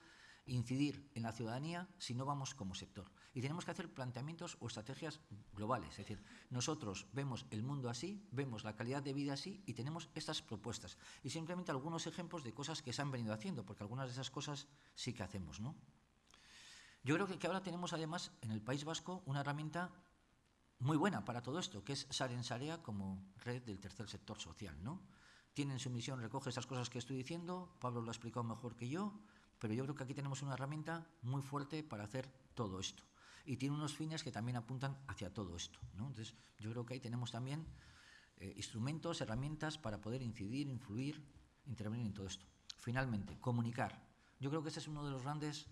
incidir en la ciudadanía si no vamos como sector. Y tenemos que hacer planteamientos o estrategias globales. Es decir, nosotros vemos el mundo así, vemos la calidad de vida así y tenemos estas propuestas. Y simplemente algunos ejemplos de cosas que se han venido haciendo, porque algunas de esas cosas sí que hacemos. ¿no? Yo creo que ahora tenemos además en el País Vasco una herramienta muy buena para todo esto, que es Saren Sarea como red del tercer sector social. ¿no? tiene en su misión, recoge esas cosas que estoy diciendo, Pablo lo ha explicado mejor que yo, pero yo creo que aquí tenemos una herramienta muy fuerte para hacer todo esto. Y tiene unos fines que también apuntan hacia todo esto. Entonces, yo creo que ahí tenemos también eh, instrumentos, herramientas para poder incidir, influir, intervenir en todo esto. Finalmente, comunicar. Yo creo que ese es uno de los grandes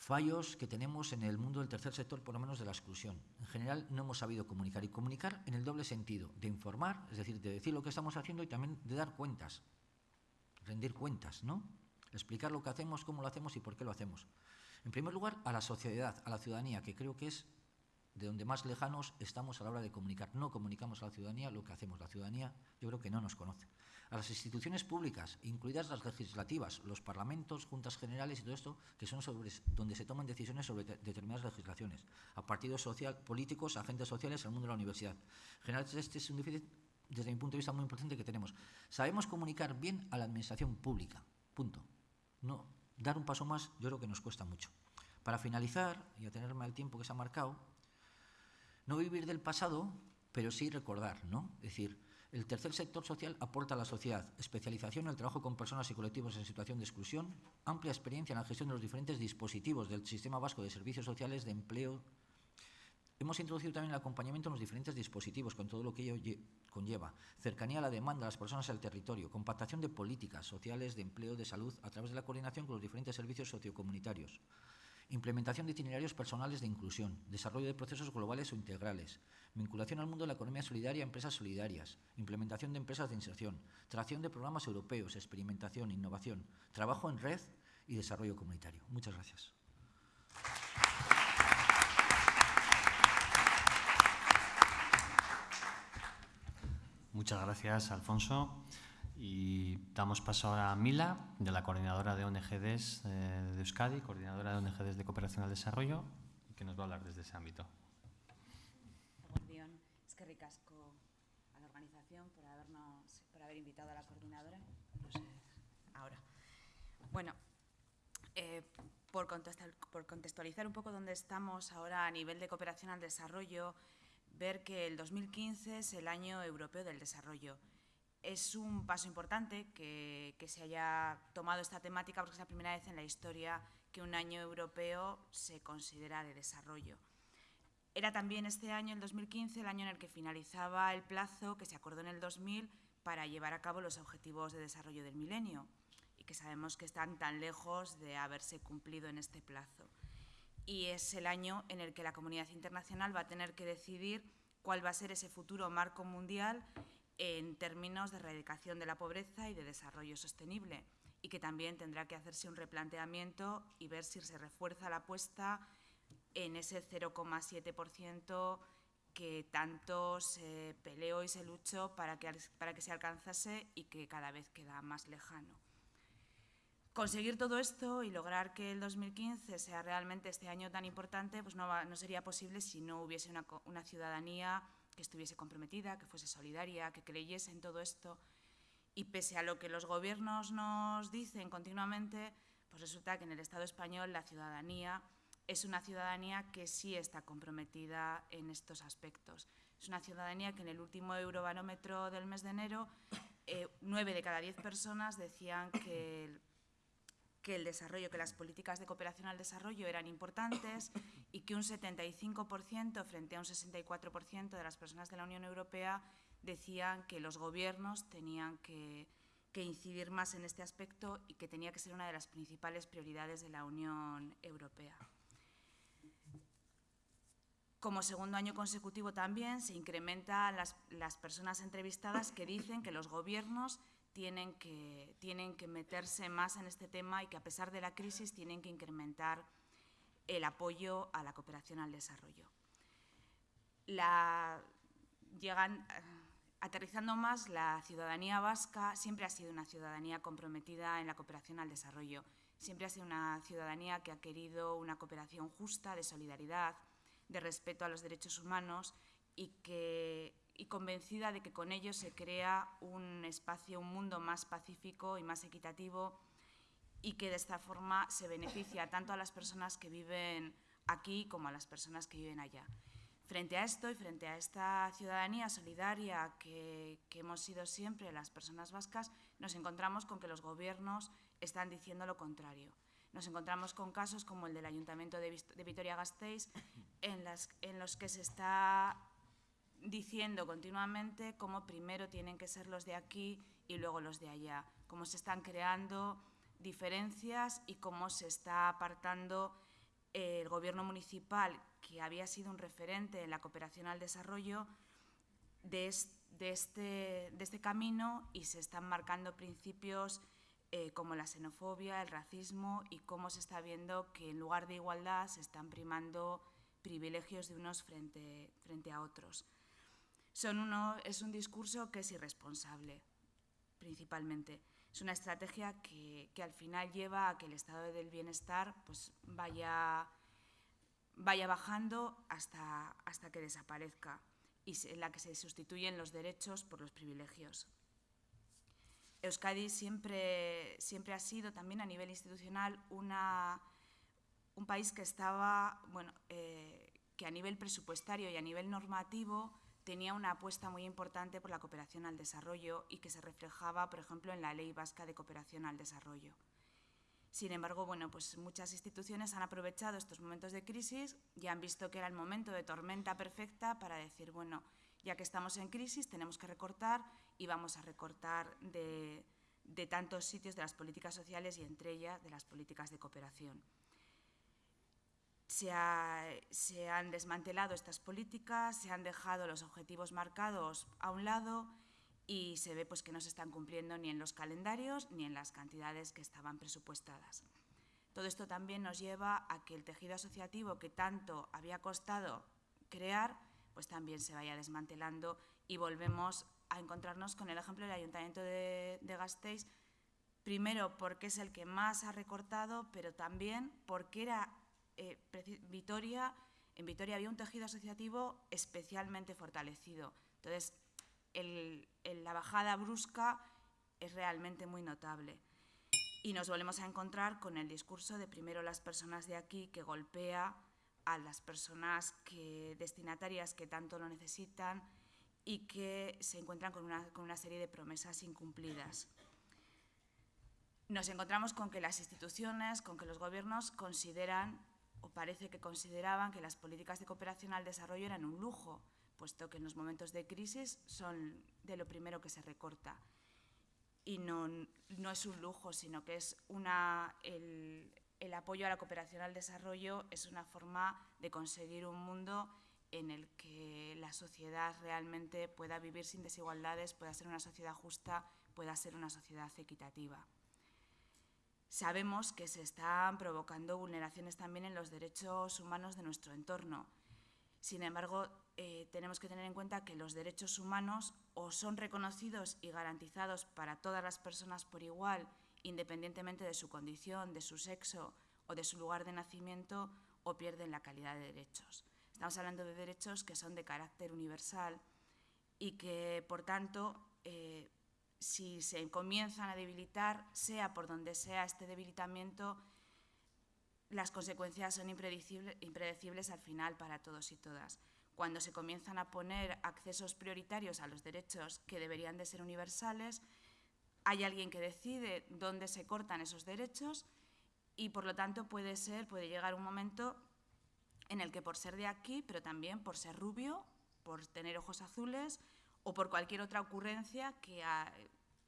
fallos que tenemos en el mundo del tercer sector, por lo menos de la exclusión. En general no hemos sabido comunicar y comunicar en el doble sentido, de informar, es decir, de decir lo que estamos haciendo y también de dar cuentas, rendir cuentas, ¿no? Explicar lo que hacemos, cómo lo hacemos y por qué lo hacemos. En primer lugar, a la sociedad, a la ciudadanía, que creo que es de donde más lejanos estamos a la hora de comunicar. No comunicamos a la ciudadanía lo que hacemos. La ciudadanía yo creo que no nos conoce a las instituciones públicas, incluidas las legislativas, los parlamentos, juntas generales y todo esto, que son sobre, donde se toman decisiones sobre determinadas legislaciones, a partidos social, políticos, agentes sociales, al mundo de la universidad. En general, este es un déficit, desde mi punto de vista, muy importante que tenemos. Sabemos comunicar bien a la administración pública, punto. No, dar un paso más yo creo que nos cuesta mucho. Para finalizar, y a tenerme al tiempo que se ha marcado, no vivir del pasado, pero sí recordar, ¿no? Es decir, el tercer sector social aporta a la sociedad especialización en el trabajo con personas y colectivos en situación de exclusión, amplia experiencia en la gestión de los diferentes dispositivos del Sistema Vasco de Servicios Sociales de Empleo. Hemos introducido también el acompañamiento en los diferentes dispositivos, con todo lo que ello conlleva. Cercanía a la demanda de las personas al territorio. Compactación de políticas sociales, de empleo, de salud, a través de la coordinación con los diferentes servicios sociocomunitarios implementación de itinerarios personales de inclusión, desarrollo de procesos globales o integrales, vinculación al mundo de la economía solidaria a empresas solidarias, implementación de empresas de inserción, tracción de programas europeos, experimentación, innovación, trabajo en red y desarrollo comunitario. Muchas gracias. Muchas gracias, Alfonso. Y damos paso ahora a Mila, de la coordinadora de ONGDs de Euskadi, coordinadora de ONGDs de Cooperación al Desarrollo, que nos va a hablar desde ese ámbito. Es que ricasco a la organización por, habernos, por haber invitado a la coordinadora. No sé, ahora. Bueno, eh, por, por contextualizar un poco dónde estamos ahora a nivel de cooperación al desarrollo, ver que el 2015 es el año europeo del desarrollo. Es un paso importante que, se haya tomado esta temática porque es la primera vez en la historia que un año europeo se considera de desarrollo. Era también este año, el 2015, el año en el que finalizaba el plazo que se acordó en el 2000 para llevar a cabo los objetivos de desarrollo del milenio y que sabemos que están tan lejos de haberse cumplido en este plazo. Y es el año en el que la comunidad internacional va a tener que decidir cuál va a ser ese futuro marco mundial en términos de erradicación de la pobreza y de desarrollo sostenible y que también tendrá que hacerse un replanteamiento y ver si se refuerza la apuesta en ese 0,7% que tanto se peleó y se luchó para que, para que se alcanzase y que cada vez queda más lejano. Conseguir todo esto y lograr que el 2015 sea realmente este año tan importante, pues no, sería posible si no hubiese una ciudadanía que estuviese comprometida, que fuese solidaria, que creyese en todo esto. Y pese a lo que los gobiernos nos dicen continuamente, pues resulta que en el Estado español la ciudadanía es una ciudadanía que sí está comprometida en estos aspectos. Es una ciudadanía que en el último eurobarómetro del mes de enero, eh, nueve de cada diez personas decían que que el desarrollo, que las políticas de cooperación al desarrollo eran importantes y que un 75% frente a un 64% de las personas de la Unión Europea decían que los gobiernos tenían que, incidir más en este aspecto y que tenía que ser una de las principales prioridades de la Unión Europea. Como segundo año consecutivo también se incrementan las, personas entrevistadas que dicen que los gobiernos tienen que, tienen que meterse más en este tema y que a pesar de la crisis tienen que incrementar el apoyo a la cooperación al desarrollo. La, llegan, aterrizando más, la ciudadanía vasca siempre ha sido una ciudadanía comprometida en la cooperación al desarrollo. Siempre ha sido una ciudadanía que ha querido una cooperación justa, de solidaridad, de respeto a los derechos humanos y, que, y convencida de que con ello se crea un espacio, un mundo más pacífico y más equitativo y que de esta forma se beneficia tanto a las personas que viven aquí como a las personas que viven allá. Frente a esto y frente a esta ciudadanía solidaria que, que, hemos sido siempre las personas vascas, nos encontramos con que los gobiernos están diciendo lo contrario nos encontramos con casos como el del Ayuntamiento de, Vitoria-Gasteiz, en, en los que se está diciendo continuamente cómo primero tienen que ser los de aquí y luego los de allá, cómo se están creando diferencias y cómo se está apartando el gobierno municipal, que había sido un referente en la cooperación al desarrollo, de, este, este camino y se están marcando principios eh, como la xenofobia, el racismo y cómo se está viendo que en lugar de igualdad se están primando privilegios de unos frente a otros. Son uno, es un discurso que es irresponsable, principalmente. Es una estrategia que, que, al final lleva a que el estado del bienestar pues, vaya, vaya bajando hasta, hasta que desaparezca y en la que se sustituyen los derechos por los privilegios. Euskadi siempre, siempre ha sido también a nivel institucional una, un país que estaba, bueno, eh, que a nivel presupuestario y a nivel normativo tenía una apuesta muy importante por la cooperación al desarrollo y que se reflejaba, por ejemplo, en la Ley Vasca de Cooperación al Desarrollo. Sin embargo, bueno, pues muchas instituciones han aprovechado estos momentos de crisis y han visto que era el momento de tormenta perfecta para decir, bueno, ya que estamos en crisis tenemos que recortar y vamos a recortar de, de tantos sitios de las políticas sociales y entre ellas de las políticas de cooperación. Se, ha, se, han desmantelado estas políticas, se han dejado los objetivos marcados a un lado y se ve pues, que no se están cumpliendo ni en los calendarios ni en las cantidades que estaban presupuestadas. Todo esto también nos lleva a que el tejido asociativo que tanto había costado crear, pues también se vaya desmantelando y volvemos a encontrarnos con el ejemplo del Ayuntamiento de, de Gasteiz, Primero, porque es el que más ha recortado, pero también porque era eh, Vitoria, en Vitoria había un tejido asociativo especialmente fortalecido. Entonces, la bajada brusca es realmente muy notable. Y nos volvemos a encontrar con el discurso de primero las personas de aquí que golpea a las personas que, destinatarias que tanto lo necesitan y que se encuentran con una, con una serie de promesas incumplidas. Nos encontramos con que las instituciones, con que los gobiernos consideran, o parece que consideraban, que las políticas de cooperación al desarrollo eran un lujo, puesto que en los momentos de crisis son de lo primero que se recorta. Y no, no es un lujo, sino que es una, el, el apoyo a la cooperación al desarrollo es una forma de conseguir un mundo en el que la sociedad realmente pueda vivir sin desigualdades, pueda ser una sociedad justa, pueda ser una sociedad equitativa. Sabemos que se están provocando vulneraciones también en los derechos humanos de nuestro entorno. Sin embargo, eh, tenemos que tener en cuenta que los derechos humanos o son reconocidos y garantizados para todas las personas por igual independientemente de su condición, de su sexo o de su lugar de nacimiento, o pierden la calidad de derechos. Estamos hablando de derechos que son de carácter universal y que, por tanto, eh, si se comienzan a debilitar, sea por donde sea este debilitamiento, las consecuencias son impredecibles, impredecibles al final para todos y todas. Cuando se comienzan a poner accesos prioritarios a los derechos que deberían de ser universales, hay alguien que decide dónde se cortan esos derechos y por lo tanto puede ser, puede llegar un momento en el que por ser de aquí, pero también por ser rubio, por tener ojos azules o por cualquier otra ocurrencia que a,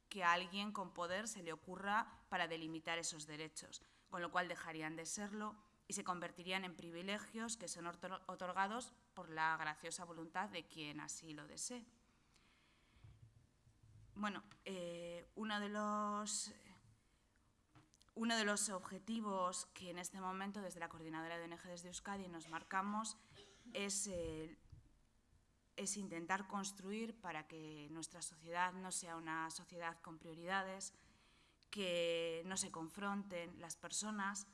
que a alguien con poder se le ocurra para delimitar esos derechos, con lo cual dejarían de serlo y se convertirían en privilegios que son otorgados por la graciosa voluntad de quien así lo desee. Bueno, eh, uno, de los, uno de los objetivos que en este momento desde la Coordinadora de ONG de Euskadi nos marcamos es, es intentar construir para que nuestra sociedad no sea una sociedad con prioridades, que no se confronten las personas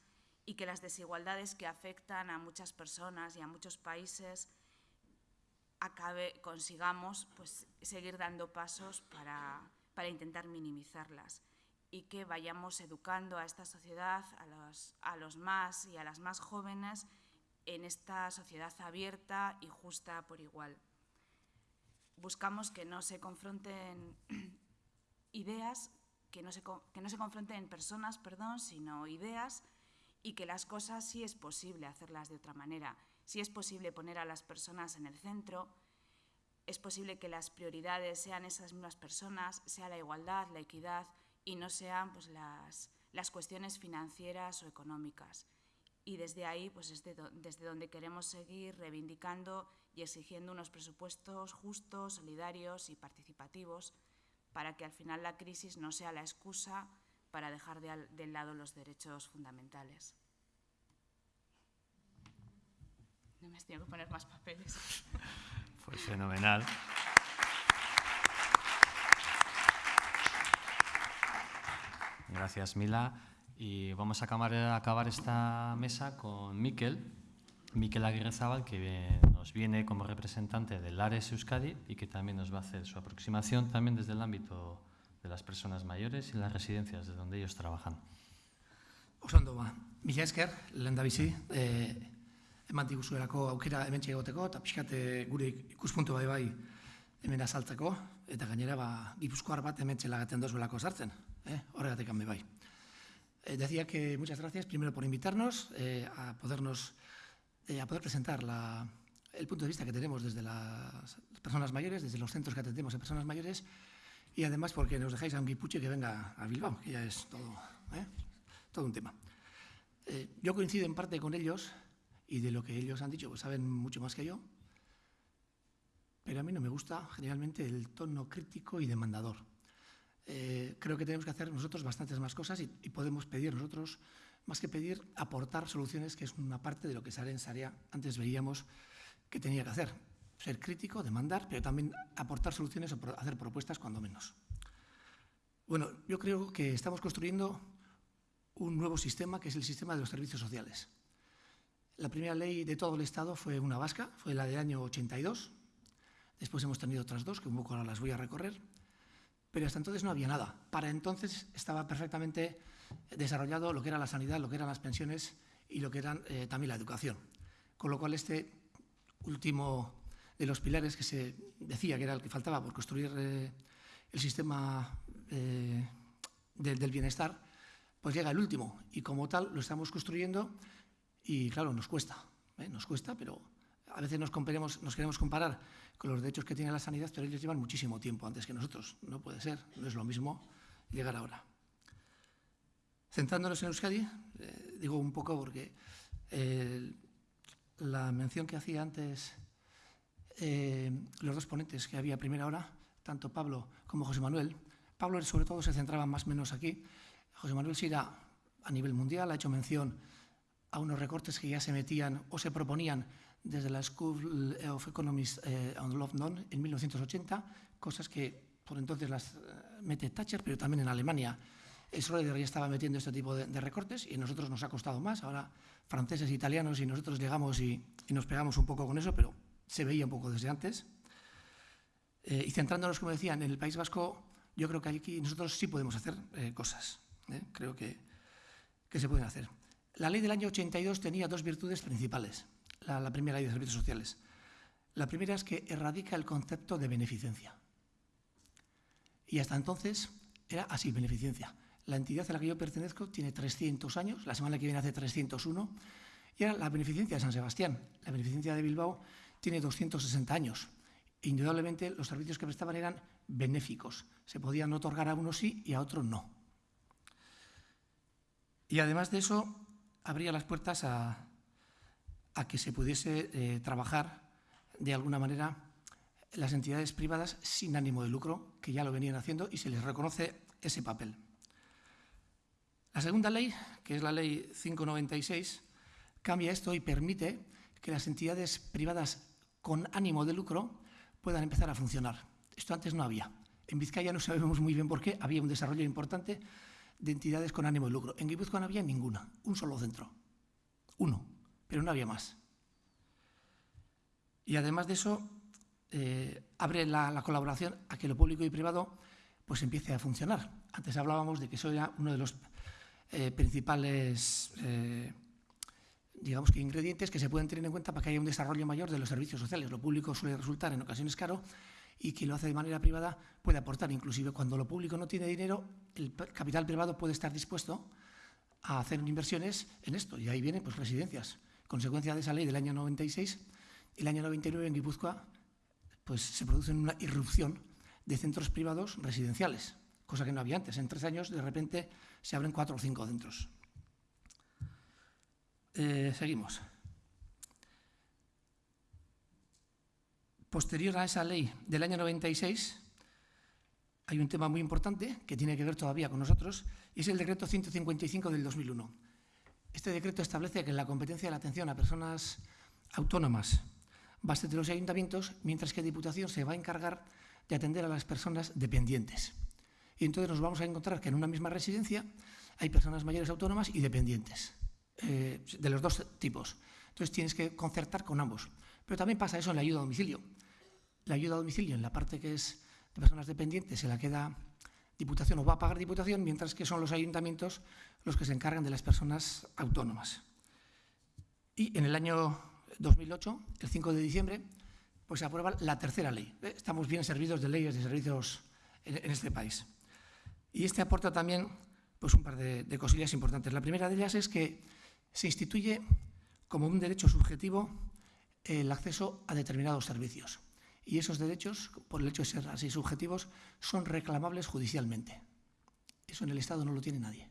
y que las desigualdades que afectan a muchas personas y a muchos países acabe, consigamos pues, seguir dando pasos para, para, intentar minimizarlas y que vayamos educando a esta sociedad, a los, a los más y a las más jóvenes, en esta sociedad abierta y justa por igual. Buscamos que no se confronten ideas, que no se, que no se confronten personas, perdón, sino ideas y que las cosas sí es posible hacerlas de otra manera si es posible poner a las personas en el centro, es posible que las prioridades sean esas mismas personas, sea la igualdad, la equidad y no sean pues, las, las cuestiones financieras o económicas. Y desde ahí pues, es desde donde queremos seguir reivindicando y exigiendo unos presupuestos justos, solidarios y participativos para que al final la crisis no sea la excusa para dejar de, de lado los derechos fundamentales. No me has tenido que poner más papeles. Pues fenomenal. Gracias, Mila. Y vamos a acabar, esta mesa con Miquel, Miquel Aguirre Zabal, que nos viene como representante del ARES Euskadi y que también nos va a hacer su aproximación también desde el ámbito de las personas mayores y las residencias de donde ellos trabajan. Osondo ba, mila esker, lehen da bizi, eh, eman diguzuelako aukera hemen egoteko eta pixkate gure ikuspuntu bai bai hemen azaltzeko, eta gainera ba, gipuzkoar bat hemen txelagaten dozuelako sartzen, eh? horregatik bai. Eh, decía que muchas gracias primero por invitarnos eh, a podernos eh, a poder presentar la, el punto de vista que tenemos desde las personas mayores, desde los centros que atendemos a personas mayores y además porque nos dejáis a un guipuche que venga a Bilbao, que ya es todo, ¿eh? todo un tema. Eh, yo coincido en parte con ellos y de lo que ellos han dicho, pues saben mucho más que yo. Pero a mí no me gusta generalmente el tono crítico y demandador. Eh, creo que tenemos que hacer nosotros bastantes más cosas y, podemos pedir nosotros, más que pedir, aportar soluciones, que es una parte de lo que Saren Sarea antes veíamos que tenía que hacer. Ser crítico, demandar, pero también aportar soluciones o hacer propuestas cuando menos. Bueno, yo creo que estamos construyendo un nuevo sistema, que es el sistema de los servicios sociales. La primera ley de todo el Estado fue una vasca, fue la del año 82. Después hemos tenido otras dos, que un poco ahora las voy a recorrer. Pero hasta entonces no había nada. Para entonces estaba perfectamente desarrollado lo que era la sanidad, lo que eran las pensiones y lo que eran eh, también la educación. Con lo cual este último de los pilares que se decía que era el que faltaba por construir eh, el sistema eh, del bienestar, pues llega el último y como tal lo estamos construyendo y claro, nos cuesta, nos cuesta, pero a veces nos, nos queremos comparar con los derechos que tiene la sanidad, pero ellos llevan muchísimo tiempo antes que nosotros. No puede ser, no es lo mismo llegar ahora. Centrándonos en Euskadi, eh, digo un poco porque eh, la mención que hacía antes eh, los dos ponentes que había a primera hora, tanto Pablo como José Manuel, Pablo sobre todo se centraba más o menos aquí, José Manuel sí a nivel mundial, ha hecho mención a unos recortes que ya se metían o se proponían desde la School of Economics on London en 1980, cosas que por entonces las mete Thatcher, pero también en Alemania Schroeder ya estaba metiendo este tipo de, recortes y a nosotros nos ha costado más. Ahora franceses, italianos y nosotros llegamos y, nos pegamos un poco con eso, pero se veía un poco desde antes. Eh, y centrándonos, como decía, en el País Vasco, yo creo que aquí nosotros sí podemos hacer eh, cosas. ¿eh? Creo que, que, se pueden hacer. La ley del año 82 tenía dos virtudes principales, la, la primera ley de servicios sociales. La primera es que erradica el concepto de beneficencia. Y hasta entonces era así, beneficencia. La entidad a la que yo pertenezco tiene 300 años, la semana que viene hace 301, y era la beneficencia de San Sebastián. La beneficencia de Bilbao tiene 260 años. Indudablemente los servicios que prestaban eran benéficos. Se podían otorgar a unos sí y a otros no. Y además de eso, abría las puertas a, que se pudiese eh, trabajar de alguna manera las entidades privadas sin ánimo de lucro, que ya lo venían haciendo y se les reconoce ese papel. La segunda ley, que es la ley 596, cambia esto y permite que las entidades privadas con ánimo de lucro puedan empezar a funcionar. Esto antes no había. En Vizcaya no sabemos muy bien por qué, había un desarrollo importante de entidades con ánimo de lucro. En Guipúzcoa no había ninguna, un solo centro. Uno, pero no había más. Y además de eso, eh, abre la, la, colaboración a que lo público y privado pues empiece a funcionar. Antes hablábamos de que eso era uno de los eh, principales eh, digamos que ingredientes que se pueden tener en cuenta para que haya un desarrollo mayor de los servicios sociales. Lo público suele resultar en ocasiones caro y quien lo hace de manera privada puede aportar. Inclusive cuando lo público no tiene dinero, el capital privado puede estar dispuesto a hacer inversiones en esto. Y ahí vienen pues, residencias. Consecuencia de esa ley del año 96, el año 99 en Guipúzcoa pues, se produce una irrupción de centros privados residenciales cosa que no había antes. En tres años, de repente, se abren cuatro o cinco centros. Eh, seguimos. Posterior a esa ley del año 96, hay un tema muy importante que tiene que ver todavía con nosotros, y es el decreto 155 del 2001. Este decreto establece que la competencia de la atención a personas autónomas va a ser de los ayuntamientos, mientras que la Diputación se va a encargar de atender a las personas dependientes. Y entonces nos vamos a encontrar que en una misma residencia hay personas mayores autónomas y dependientes, eh, de los dos tipos. Entonces tienes que concertar con ambos. Pero también pasa eso en la ayuda a domicilio. La ayuda a domicilio en la parte que es de personas dependientes se la queda Diputación o va a pagar Diputación, mientras que son los ayuntamientos los que se encargan de las personas autónomas. Y en el año 2008, el 5 de diciembre, pues se aprueba la tercera ley. Eh, estamos bien servidos de leyes de servicios en este país. Y este aporta también pues, un par de, cosillas importantes. La primera de ellas es que se instituye como un derecho subjetivo el acceso a determinados servicios. Y esos derechos, por el hecho de ser así subjetivos, son reclamables judicialmente. Eso en el Estado no lo tiene nadie.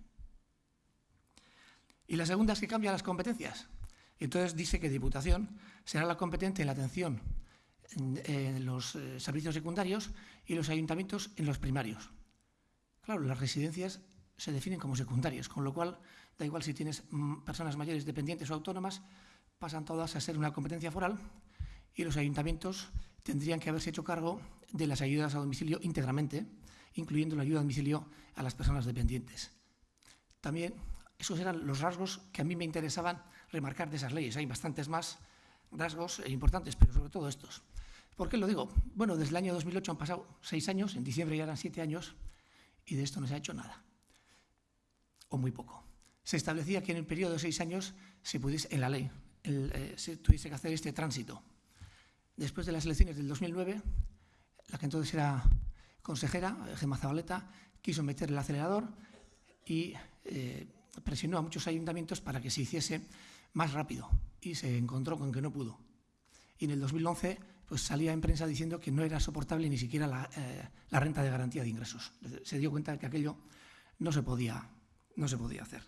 Y la segunda es que cambia las competencias. Entonces dice que Diputación será la competente en la atención en, los eh, servicios secundarios y los ayuntamientos en los primarios. Claro, las residencias se definen como secundarias, con lo cual da igual si tienes mm, personas mayores dependientes o autónomas, pasan todas a ser una competencia foral y los ayuntamientos tendrían que haberse hecho cargo de las ayudas a domicilio íntegramente incluyendo la ayuda a domicilio a las personas dependientes. También esos eran los rasgos que a mí me interesaban remarcar de esas leyes. Hay bastantes más rasgos importantes, pero sobre todo estos. ¿Por qué lo digo? Bueno, desde el año 2008 han pasado seis años, en diciembre ya eran siete años, y de esto no se ha hecho nada, o muy poco. Se establecía que en el periodo de seis años se pudiese, en la ley, eh, se tuviese que hacer este tránsito. Después de las elecciones del 2009, la que entonces era consejera, Gemma Zabaleta, quiso meter el acelerador y eh, presionó a muchos ayuntamientos para que se hiciese más rápido y se encontró con que no pudo. Y en el 2011 pues salía en prensa diciendo que no era soportable ni siquiera eh, la, renta de garantía de ingresos. Se dio cuenta de que aquello no se, podía, no se podía hacer.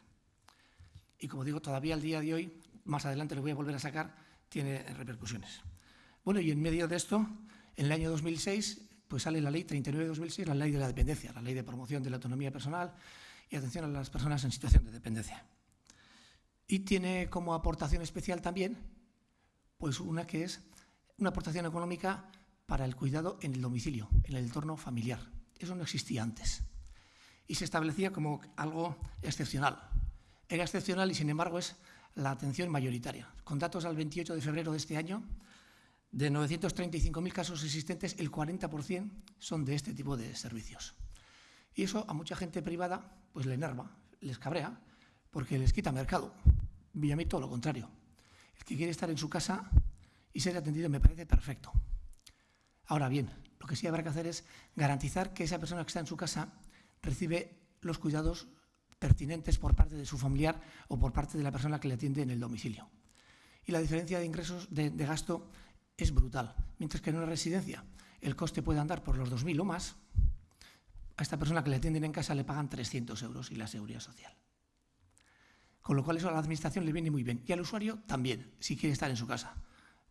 Y como digo, todavía al día de hoy, más adelante lo voy a volver a sacar, tiene repercusiones. Bueno, y en medio de esto, en el año 2006, pues sale la ley 39 de 2006, la ley de la dependencia, la ley de promoción de la autonomía personal y atención a las personas en situación de dependencia. Y tiene como aportación especial también, pues una que es una aportación económica para el cuidado en el domicilio, en el entorno familiar. Eso no existía antes. Y se establecía como algo excepcional. Era excepcional y, sin embargo, es la atención mayoritaria. Con datos al 28 de febrero de este año, de 935.000 casos existentes, el 40% son de este tipo de servicios. Y eso a mucha gente privada pues le enerva, les cabrea, porque les quita mercado. Y a todo lo contrario. El que quiere estar en su casa y ser atendido me parece perfecto. Ahora bien, lo que sí habrá que hacer es garantizar que esa persona que está en su casa recibe los cuidados pertinentes por parte de su familiar o por parte de la persona que le atiende en el domicilio. Y la diferencia de ingresos de, gasto es brutal. Mientras que en una residencia el coste puede andar por los 2.000 o más, a esta persona que le atienden en casa le pagan 300 euros y la seguridad social. Con lo cual eso a la administración le viene muy bien. Y al usuario también, si quiere estar en su casa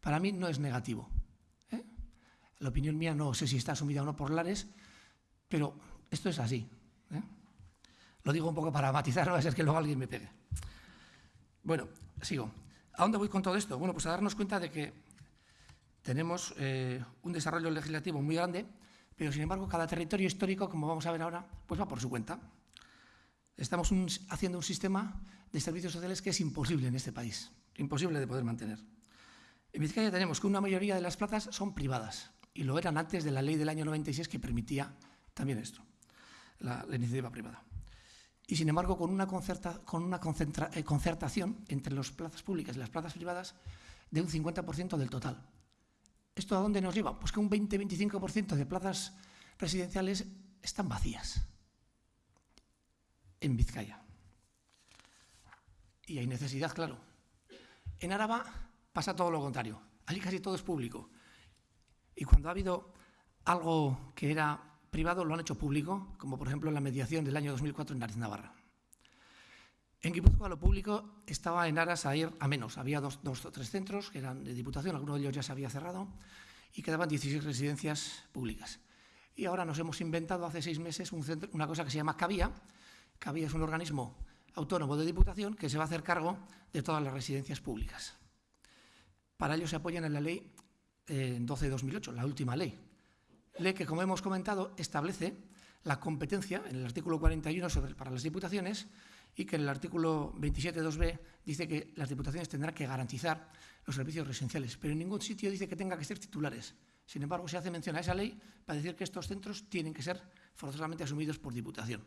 para mí no es negativo. ¿eh? La opinión mía no sé si está asumida o no por Lares, pero esto es así. ¿eh? Lo digo un poco para matizar, no va a ser que luego alguien me pegue. Bueno, sigo. ¿A dónde voy con todo esto? Bueno, pues a darnos cuenta de que tenemos eh, un desarrollo legislativo muy grande, pero sin embargo cada territorio histórico, como vamos a ver ahora, pues va por su cuenta. Estamos haciendo un sistema de servicios sociales que es imposible en este país, imposible de poder mantener. En Vizcaya tenemos que una mayoría de las plazas son privadas y lo eran antes de la ley del año 96 que permitía también esto, la, iniciativa privada. Y sin embargo, con una, eh, concertación entre las plazas públicas y las plazas privadas de un 50% del total. ¿Esto a dónde nos lleva? Pues que un 20-25% de plazas residenciales están vacías en Vizcaya. Y hay necesidad, claro. En Araba pasa todo lo contrario. Allí casi todo es público. Y cuando ha habido algo que era privado, lo han hecho público, como por ejemplo la mediación del año 2004 en Nariz Navarra. En Guipúzcoa lo público estaba en aras a ir a menos. Había dos, o tres centros que eran de diputación, alguno de ellos ya se había cerrado, y quedaban 16 residencias públicas. Y ahora nos hemos inventado hace seis meses una cosa que se llama CAVIA. CAVIA es un organismo autónomo de diputación que se va a hacer cargo de todas las residencias públicas. Para ello se apoyan en la ley 12 de 2008, la última ley. Ley que, como hemos comentado, establece la competencia en el artículo 41 sobre, para las diputaciones y que en el artículo 27.2b dice que las diputaciones tendrán que garantizar los servicios residenciales, pero en ningún sitio dice que tenga que ser titulares. Sin embargo, se hace mención a esa ley para decir que estos centros tienen que ser forzosamente asumidos por diputación.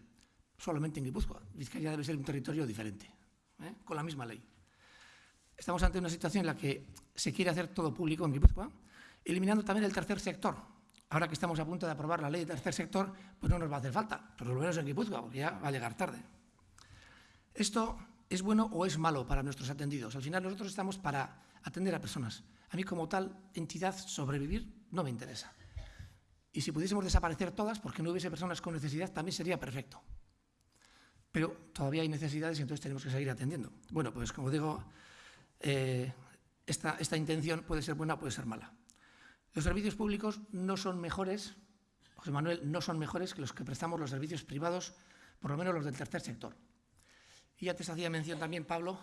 Solamente en Guipúzcoa. Vizcaya debe ser un territorio diferente, ¿eh? con la misma ley. Estamos ante una situación en la que se quiere hacer todo público en Guipúzcoa, eliminando también el tercer sector. Ahora que estamos a punto de aprobar la ley del tercer sector, pues no nos va a hacer falta, por lo menos en Guipúzcoa, porque ya va a llegar tarde. Esto es bueno o es malo para nuestros atendidos. Al final nosotros estamos para atender a personas. A mí como tal entidad sobrevivir no me interesa. Y si pudiésemos desaparecer todas porque no hubiese personas con necesidad, también sería perfecto. Pero todavía hay necesidades y entonces tenemos que seguir atendiendo. Bueno, pues como digo, eh, esta, esta intención puede ser buena o puede ser mala. Los servicios públicos no son mejores, José Manuel, no son mejores que los que prestamos los servicios privados, por lo menos los del tercer sector. Y antes hacía mención también, Pablo,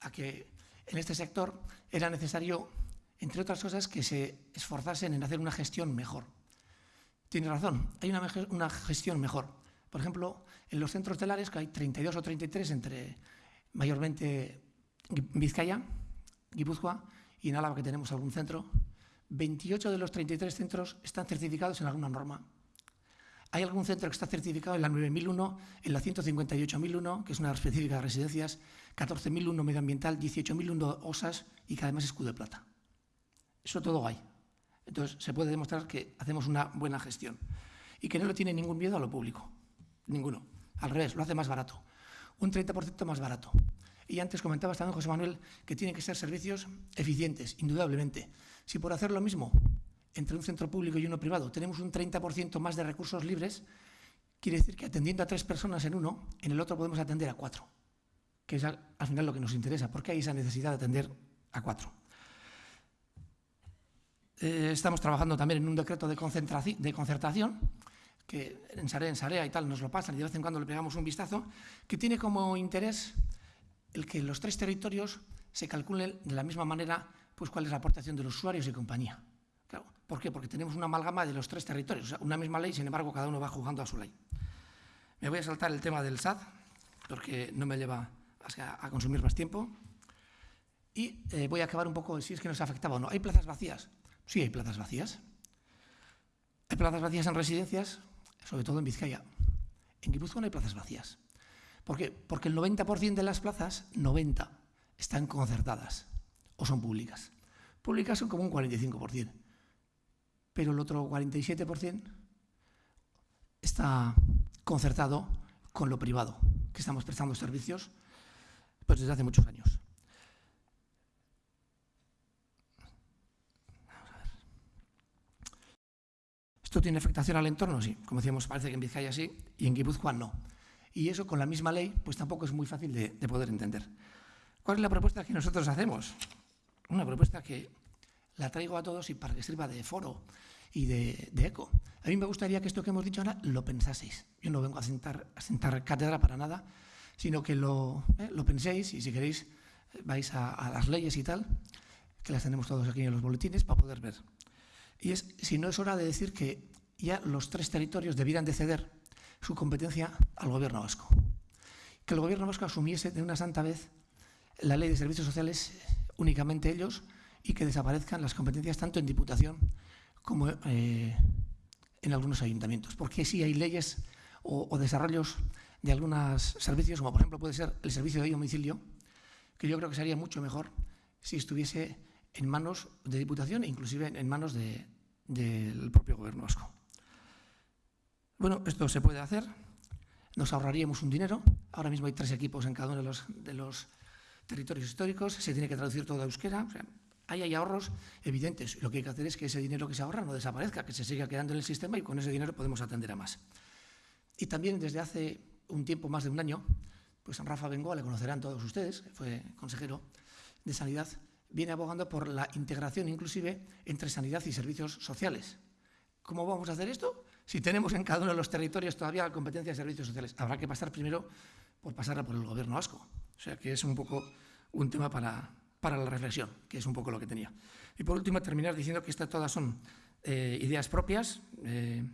a que en este sector era necesario, entre otras cosas, que se esforzasen en hacer una gestión mejor. tiene razón, hay una, una gestión mejor. Por ejemplo, en los centros telares, que hay 32 o 33 entre mayormente Vizcaya, Guipúzcoa y en Álava que tenemos algún centro, 28 de los 33 centros están certificados en alguna norma. Hay algún centro que está certificado en la 9001, en la 158.001, que es una específica de residencias, 14.001 medioambiental, 18.001 OSAS y que además es escudo de plata. Eso todo hay. Entonces, se puede demostrar que hacemos una buena gestión y que no le tiene ningún miedo a lo público. Ninguno. Al revés, lo hace más barato. Un 30% más barato. Y antes comentabas también, José Manuel, que tienen que ser servicios eficientes, indudablemente. Si por hacer lo mismo entre un centro público y uno privado tenemos un 30% más de recursos libres, quiere decir que atendiendo a tres personas en uno, en el otro podemos atender a cuatro, que es al, final lo que nos interesa, porque hay esa necesidad de atender a cuatro. Eh, estamos trabajando también en un decreto de, de concertación que en Sarea, en Sarea y tal nos lo pasan y de vez en cuando le pegamos un vistazo, que tiene como interés el que los tres territorios se calculen de la misma manera pues cuál es la aportación de los usuarios y compañía. Claro, ¿Por qué? Porque tenemos una amalgama de los tres territorios, una misma ley, sin embargo, cada uno va jugando a su ley. Me voy a saltar el tema del SAD, porque no me lleva a, consumir más tiempo. Y eh, voy a acabar un poco si es que nos afectaba o no. ¿Hay plazas vacías? Sí, hay plazas vacías. Hay plazas vacías en residencias, sobre todo en Vizcaya. En Guipúzcoa no hay plazas vacías. ¿Por qué? Porque el 90% de las plazas, 90, están concertadas o son públicas. Públicas son como un 45%, pero el otro 47% está concertado con lo privado, que estamos prestando servicios pues, desde hace muchos años. ¿Esto tiene afectación al entorno? Sí. Como decíamos, parece que en Vizcaya sí y en Guipúzcoa no. Y eso con la misma ley, pues tampoco es muy fácil de, poder entender. ¿Cuál es la propuesta que nosotros hacemos? Una propuesta que la traigo a todos y para que sirva de foro y de, eco. A mí me gustaría que esto que hemos dicho ahora lo pensaseis. Yo no vengo a sentar, a sentar cátedra para nada, sino que lo, eh, lo penséis y si queréis vais a, a, las leyes y tal, que las tenemos todos aquí en los boletines para poder ver. Y es si no es hora de decir que ya los tres territorios debieran de ceder su competencia al gobierno vasco. Que el gobierno vasco asumiese de una santa vez la ley de servicios sociales únicamente ellos y que desaparezcan las competencias tanto en Diputación como eh, en algunos ayuntamientos. Porque sí hay leyes o, desarrollos de algunos servicios, como por ejemplo puede ser el servicio de domicilio, que yo creo que sería mucho mejor si estuviese en manos de Diputación e inclusive en manos de, del propio Gobierno vasco. Bueno, esto se puede hacer, nos ahorraríamos un dinero, ahora mismo hay tres equipos en cada uno de los, de los territorios históricos, se tiene que traducir todo a euskera, ahí hay ahorros evidentes. Lo que hay que hacer es que ese dinero que se ahorra no desaparezca, que se siga quedando en el sistema y con ese dinero podemos atender a más. Y también desde hace un tiempo, más de un año, pues Rafa Bengoa, le conocerán todos ustedes, fue consejero de Sanidad, viene abogando por la integración inclusive entre sanidad y servicios sociales. ¿Cómo vamos a hacer esto? Si tenemos en cada uno de los territorios todavía competencia de servicios sociales, habrá que pasar primero por pasarla por el gobierno vasco. O sea que es un poco un tema para, para la reflexión, que es un poco lo que tenía. Y por último, terminar diciendo que estas todas son eh, ideas propias. Eh,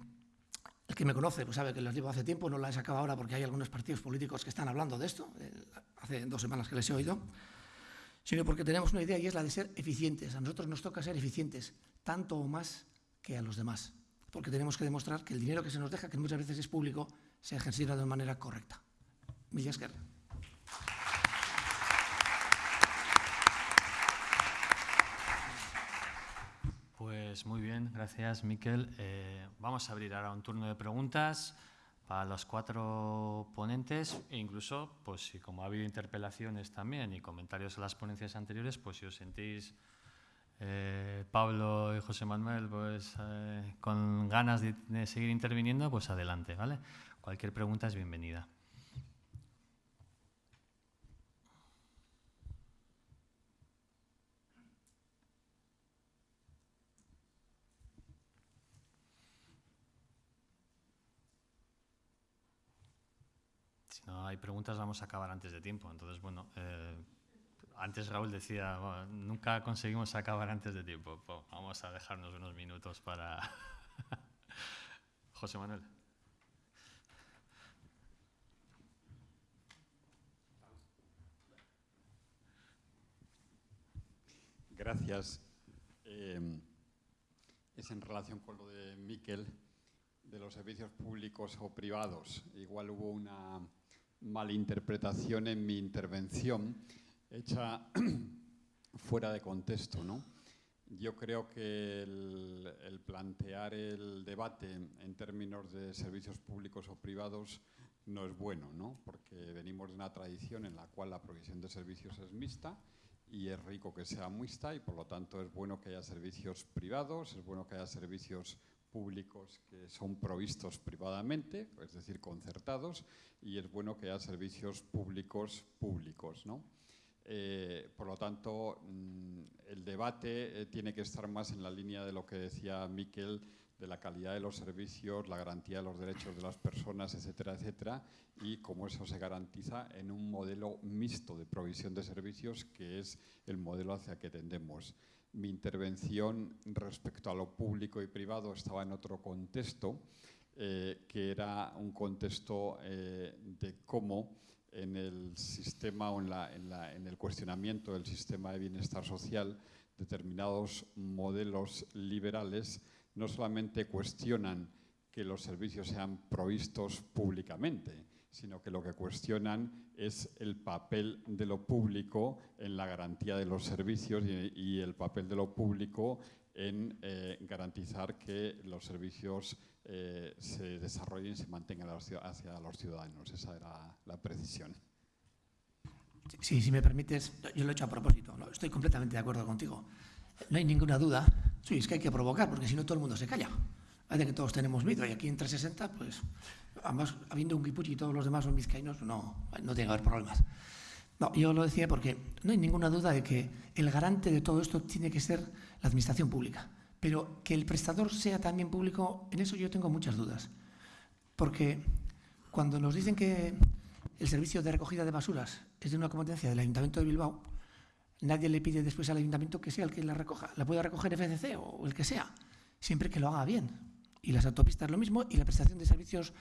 el que me conoce pues sabe que las llevo hace tiempo, no las he sacado ahora porque hay algunos partidos políticos que están hablando de esto, eh, hace dos semanas que les he oído sino porque tenemos una idea y es la de ser eficientes. A nosotros nos toca ser eficientes, tanto o más que a los demás, porque tenemos que demostrar que el dinero que se nos deja, que muchas veces es público, se ejercita de manera correcta. Millasker. Pues muy bien, gracias Miquel. Eh, vamos a abrir ahora un turno de preguntas para los cuatro ponentes e incluso, pues si como ha habido interpelaciones también y comentarios a las ponencias anteriores, pues si os sentís, eh, Pablo y José Manuel, pues eh, con ganas de, de seguir interviniendo, pues adelante, ¿vale? Cualquier pregunta es bienvenida. no hay preguntas, vamos a acabar antes de tiempo. Entonces, bueno, eh, antes Raúl decía, nunca conseguimos acabar antes de tiempo. vamos a dejarnos unos minutos para, José Manuel. Gracias. Eh, es en relación con lo de Miquel, de los servicios públicos o privados. Igual hubo una malinterpretación en mi intervención hecha fuera de contexto, ¿no? Yo creo que el, plantear el debate en términos de servicios públicos o privados no es bueno, ¿no? porque venimos de una tradición en la cual la provisión de servicios es mixta y es rico que sea mixta y por lo tanto es bueno que haya servicios privados, es bueno que haya servicios públicos que son provistos privadamente, es decir, concertados, y es bueno que haya servicios públicos públicos. ¿no? Eh, por lo tanto, mmm, el debate eh, tiene que estar más en la línea de lo que decía Miquel, de la calidad de los servicios, la garantía de los derechos de las personas, etcétera, etcétera, y cómo eso se garantiza en un modelo mixto de provisión de servicios, que es el modelo hacia que tendemos. Mi intervención respecto a lo público y privado estaba en otro contexto, eh, que era un contexto de cómo en el sistema o en, la, el cuestionamiento del sistema de bienestar social determinados modelos liberales no solamente cuestionan que los servicios sean provistos públicamente, sino que lo que cuestionan es el papel de lo público en la garantía de los servicios y el papel de lo público en eh, garantizar que los servicios eh, se desarrollen y se mantengan hacia los ciudadanos. Esa era la precisión. Sí, si me permites, yo lo he hecho a propósito, estoy completamente de acuerdo contigo. No hay ninguna duda, sí, es que hay que provocar, porque si no todo el mundo se calla. Parece que todos tenemos miedo y aquí en 360, pues, además, habiendo un guipuchi y todos los demás son vizcaínos, no, no tiene que haber problemas. No, yo lo decía porque no hay ninguna duda de que el garante de todo esto tiene que ser la administración pública. Pero que el prestador sea también público, en eso yo tengo muchas dudas. Porque cuando nos dicen que el servicio de recogida de basuras es de una competencia del Ayuntamiento de Bilbao, nadie le pide después al Ayuntamiento que sea el que la recoja. La puede recoger FCC o el que sea, siempre que lo haga bien. Y las autopistas lo mismo y la prestación de servicios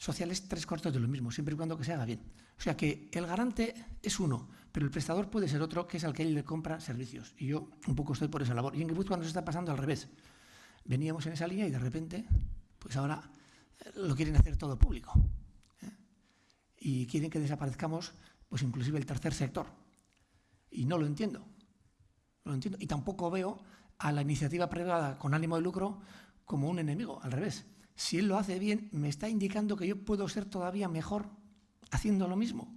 sociales tres cuartos de lo mismo, siempre y cuando que se haga bien. O sea que el garante es uno, pero el prestador puede ser otro, que es al que él le compra servicios. Y yo un poco estoy por esa labor. Y en Guipúzcoa nos está pasando al revés. Veníamos en esa línea y de repente, pues ahora eh, lo quieren hacer todo público. ¿eh? Y quieren que desaparezcamos, pues inclusive el tercer sector. Y no lo entiendo. No lo entiendo. Y tampoco veo a la iniciativa privada con ánimo de lucro como un enemigo, al revés si él lo hace bien, me está indicando que yo puedo ser todavía mejor haciendo lo mismo.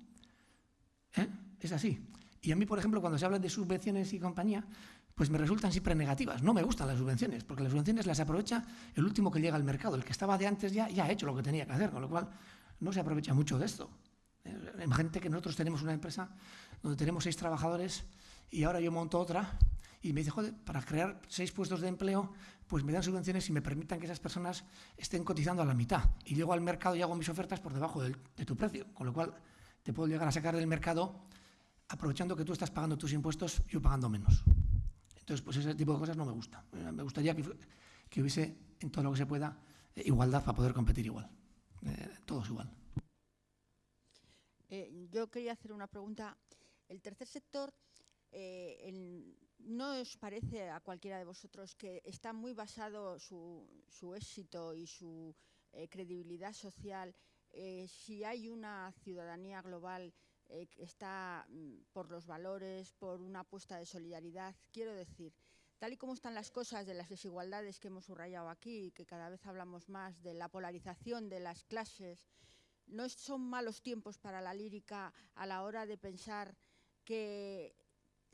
¿Eh? Es así. Y a mí, por ejemplo, cuando se habla de subvenciones y compañía, pues me resultan siempre negativas. No me gustan las subvenciones, porque las subvenciones las aprovecha el último que llega al mercado. El que estaba de antes ya, ha hecho lo que tenía que hacer, con lo cual no se aprovecha mucho de esto. Eh, imagínate que nosotros tenemos una empresa donde tenemos seis trabajadores y ahora yo monto otra y me dice, joder, para crear seis puestos de empleo, pues me dan subvenciones y me permitan que esas personas estén cotizando a la mitad. Y llego al mercado y hago mis ofertas por debajo de tu precio, con lo cual te puedo llegar a sacar del mercado aprovechando que tú estás pagando tus impuestos, yo pagando menos. Entonces, pues ese tipo de cosas no me gusta. Me gustaría que, hubiese, en todo lo que se pueda, eh, igualdad para poder competir igual. Eh, todos igual. Eh, yo quería hacer una pregunta. El tercer sector eh, ¿no os parece a cualquiera de vosotros que está muy basado su, éxito y su eh, credibilidad social eh, si hay una ciudadanía global eh, que está mm, por los valores, por una apuesta de solidaridad? Quiero decir, tal y como están las cosas de las desigualdades que hemos subrayado aquí, que cada vez hablamos más de la polarización de las clases, ¿no son malos tiempos para la lírica a la hora de pensar que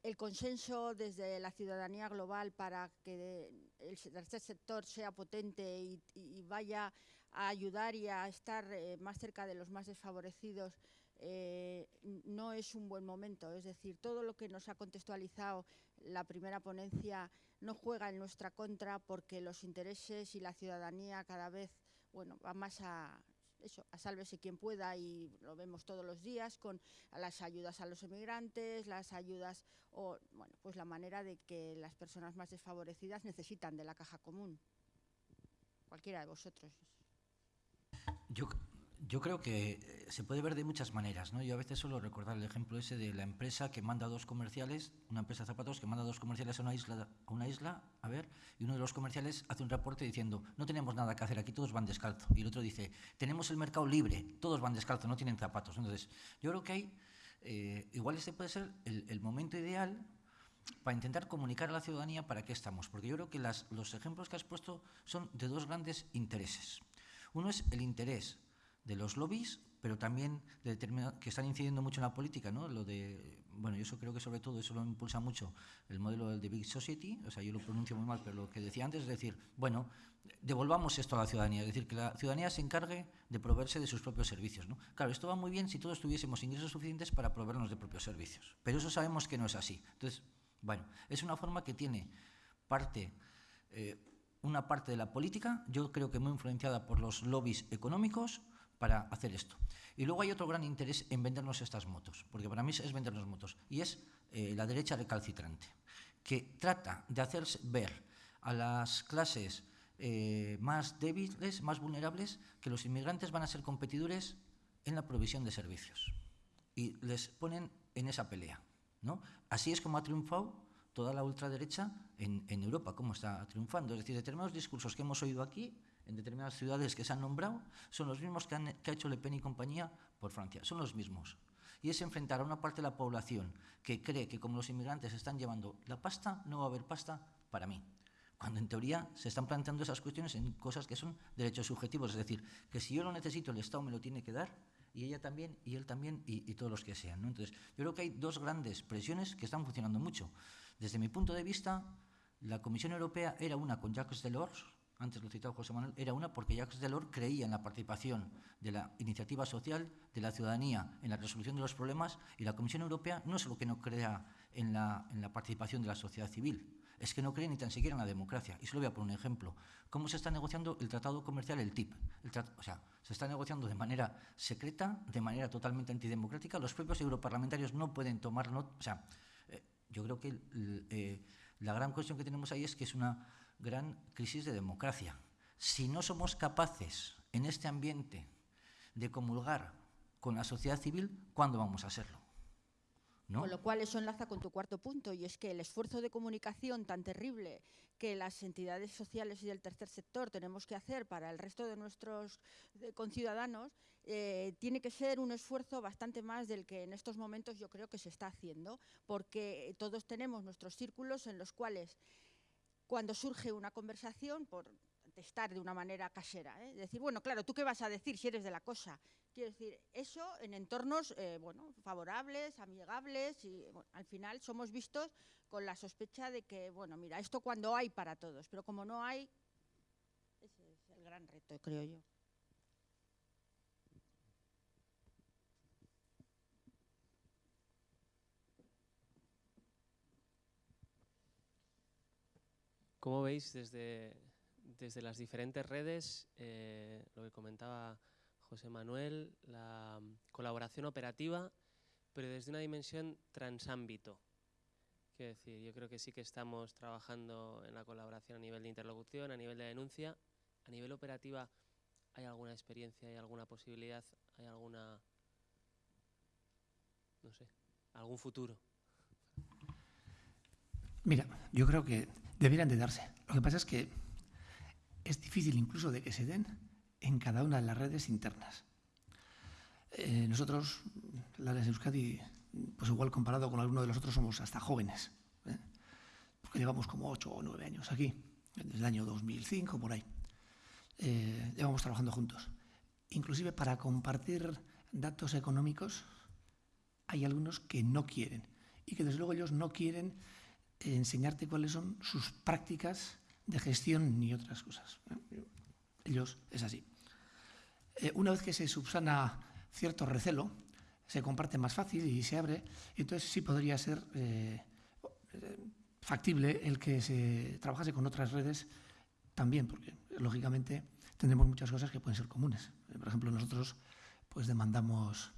el consenso desde la ciudadanía global para que el tercer sector sea potente y, vaya a ayudar y a estar eh, más cerca de los más desfavorecidos eh, no es un buen momento. Es decir, todo lo que nos ha contextualizado la primera ponencia no juega en nuestra contra porque los intereses y la ciudadanía cada vez bueno, va más a, eso, a sálvese quien pueda y lo vemos todos los días con las ayudas a los emigrantes, las ayudas o, bueno, pues la manera de que las personas más desfavorecidas necesitan de la caja común. Cualquiera de vosotros. Yo, yo creo que eh, se puede ver de muchas maneras, ¿no? Yo a veces suelo recordar el ejemplo ese de la empresa que manda dos comerciales, una empresa de zapatos que manda dos comerciales a una isla, a una isla, a ver, y uno de los comerciales hace un reporte diciendo, no tenemos nada que hacer aquí, todos van descalzo. Y el otro dice, tenemos el mercado libre, todos van descalzo, no tienen zapatos. Entonces, yo creo que hay, eh, igual este puede ser el, momento ideal para intentar comunicar a la ciudadanía para qué estamos, porque yo creo que los ejemplos que has puesto son de dos grandes intereses. Uno es el interés de los lobbies, pero también de que están incidiendo mucho en la política, ¿no? Lo de, bueno, yo eso creo que sobre todo eso lo impulsa mucho el modelo de Big Society, o sea, yo lo pronuncio muy mal, pero lo que decía antes es decir, bueno, devolvamos esto a la ciudadanía, es decir, que la ciudadanía se encargue de proveerse de sus propios servicios, ¿no? Claro, esto va muy bien si todos tuviésemos ingresos suficientes para proveernos de propios servicios, pero eso sabemos que no es así. Entonces, bueno, es una forma que tiene parte, eh, una parte de la política, yo creo que muy influenciada por los lobbies económicos, para hacer esto. Y luego hay otro gran interés en vendernos estas motos, porque para mí es vendernos motos, y es eh, la derecha recalcitrante, que trata de hacer ver a las clases eh, más débiles, más vulnerables, que los inmigrantes van a ser competidores en la provisión de servicios. Y les ponen en esa pelea. ¿no? Así es como ha triunfado toda la ultraderecha en, en Europa, como está triunfando. Es decir, determinados discursos que hemos oído aquí en determinadas ciudades que se han nombrado son los mismos que, han, ha hecho Le Pen y compañía por Francia, son los mismos. Y es enfrentar a una parte de la población que cree que como los inmigrantes están llevando la pasta, no va a haber pasta para mí. Cuando en teoría se están planteando esas cuestiones en cosas que son derechos subjetivos, es decir, que si yo lo necesito, el Estado me lo tiene que dar, y ella también, y él también, y, todos los que sean. Entonces, yo creo que hay dos grandes presiones que están funcionando mucho. Desde mi punto de vista, la Comisión Europea era una con Jacques Delors, antes lo citaba José Manuel, era una porque Jacques Delors creía en la participación de la iniciativa social, de la ciudadanía, en la resolución de los problemas, y la Comisión Europea no es lo que no crea en la, en la participación de la sociedad civil, es que no cree ni tan siquiera en la democracia. Y se lo voy a poner un ejemplo. ¿Cómo se está negociando el tratado comercial, el TIP? o sea, se está negociando de manera secreta, de manera totalmente antidemocrática. Los propios europarlamentarios no pueden tomar nota. O sea, eh, yo creo que eh, la gran cuestión que tenemos ahí es que es una gran crisis de democracia. Si no somos capaces en este ambiente de comulgar con la sociedad civil, ¿cuándo vamos a serlo? ¿No? Con lo cual eso enlaza con tu cuarto punto y es que el esfuerzo de comunicación tan terrible que las entidades sociales y del tercer sector tenemos que hacer para el resto de nuestros conciudadanos eh, tiene que ser un esfuerzo bastante más del que en estos momentos yo creo que se está haciendo porque todos tenemos nuestros círculos en los cuales cuando surge una conversación, por testar de una manera casera, ¿eh? decir, bueno, claro, ¿tú qué vas a decir si eres de la cosa? Quiero decir, eso en entornos eh, bueno, favorables, amigables, y al final somos vistos con la sospecha de que, bueno, mira, esto cuando hay para todos, pero como no hay, ese es el gran reto, creo yo. ¿Cómo veis desde, desde las diferentes redes, eh, lo que comentaba José Manuel, la colaboración operativa, pero desde una dimensión transámbito? Quiero decir, yo creo que sí que estamos trabajando en la colaboración a nivel de interlocución, a nivel de denuncia. A nivel operativa, ¿hay alguna experiencia, hay alguna posibilidad, hay alguna, no sé, algún futuro? Mira, yo creo que deberían de darse. Lo que pasa es que es difícil incluso de que se den en cada una de las redes internas. Eh, nosotros, las de Euskadi, pues igual comparado con alguno de los otros somos hasta jóvenes, ¿eh? porque llevamos como ocho o nueve años aquí, desde el año 2005, por ahí. Eh, llevamos trabajando juntos. Inclusive para compartir datos económicos hay algunos que no quieren y que desde luego ellos no quieren enseñarte cuáles son sus prácticas de gestión ni otras cosas. Ellos es así. Eh, una vez que se subsana cierto recelo, se comparte más fácil y se abre, entonces sí podría ser eh, factible el que se trabajase con otras redes también, porque lógicamente tendremos muchas cosas que pueden ser comunes. Por ejemplo, nosotros pues demandamos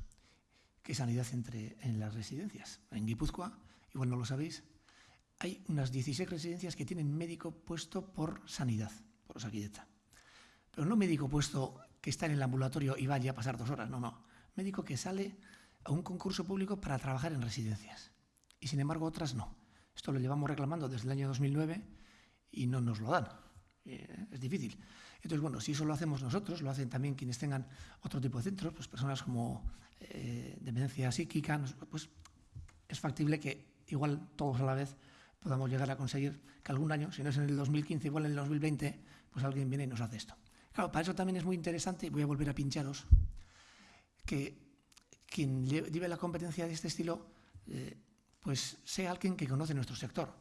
que sanidad entre en las residencias. En Guipúzcoa, igual no lo sabéis, hay unas 16 residencias que tienen médico puesto por sanidad, por Osakidecha. Pero no médico puesto que está en el ambulatorio y vaya a pasar dos horas, no, no. Médico que sale a un concurso público para trabajar en residencias. Y sin embargo otras no. Esto lo llevamos reclamando desde el año 2009 y no nos lo dan. Eh, es difícil. Entonces, bueno, si eso lo hacemos nosotros, lo hacen también quienes tengan otro tipo de centros, pues personas como eh, demencia psíquica, pues es factible que igual todos a la vez podamos llegar a conseguir que algún año, si no es en el 2015, igual en el 2020, pues alguien viene y nos hace esto. Claro, para eso también es muy interesante, voy a volver a pincharos, que quien lleve la competencia de este estilo, eh, pues sea alguien que conoce nuestro sector.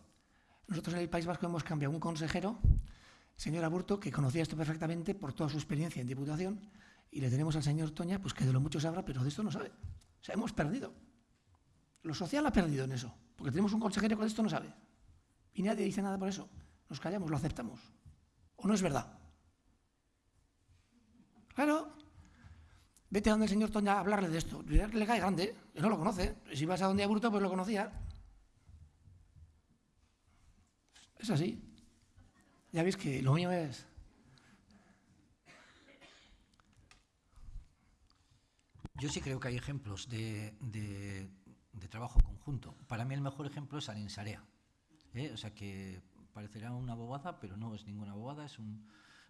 Nosotros en el País Vasco hemos cambiado un consejero, señor Aburto, que conocía esto perfectamente por toda su experiencia en Diputación, y le tenemos al señor Toña, pues que de lo mucho sabrá, pero de esto no sabe. O sea, hemos perdido. Lo social ha perdido en eso, porque tenemos un consejero que de esto no sabe. Y nadie dice nada por eso. Nos callamos, lo aceptamos. ¿O no es verdad? Claro. Vete a donde el señor Toña a hablarle de esto. Le cae grande, que no lo conoce. Si vas a donde Aburto, pues lo conocía. Es así. Ya veis que lo mío es... Yo sí creo que hay ejemplos de, trabajo conjunto. Para mí el mejor ejemplo es Alinsarea. ¿Eh? O sea que parecerá una bobada, pero no es ninguna bobada, es un,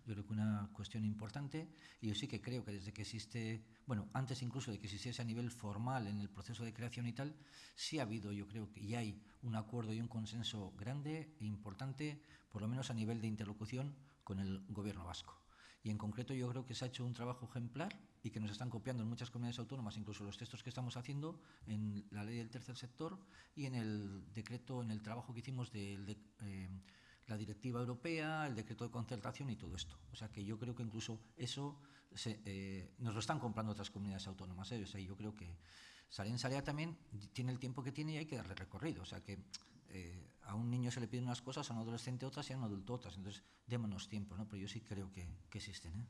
yo creo que una cuestión importante y yo sí que creo que desde que existe, bueno, antes incluso de que existiese a nivel formal en el proceso de creación y tal, sí ha habido, yo creo que ya hay un acuerdo y un consenso grande e importante, por lo menos a nivel de interlocución con el gobierno vasco. Y en concreto yo creo que se ha hecho un trabajo ejemplar y que nos están copiando en muchas comunidades autónomas, incluso los textos que estamos haciendo en la ley del tercer sector y en el decreto, en el trabajo que hicimos. De, eh, la directiva europea, el decreto de concertación y todo esto. O sea que yo creo que incluso eso eh, nos lo están comprando otras comunidades autónomas. ¿eh? O sea, yo creo que Sarén Sarea también tiene el tiempo que tiene y hay que darle recorrido. O sea que eh, a un niño se le piden unas cosas, a un adolescente otras y a un adulto otras. Entonces, démonos tiempo, ¿no? Pero yo sí creo que, que existen. ¿eh?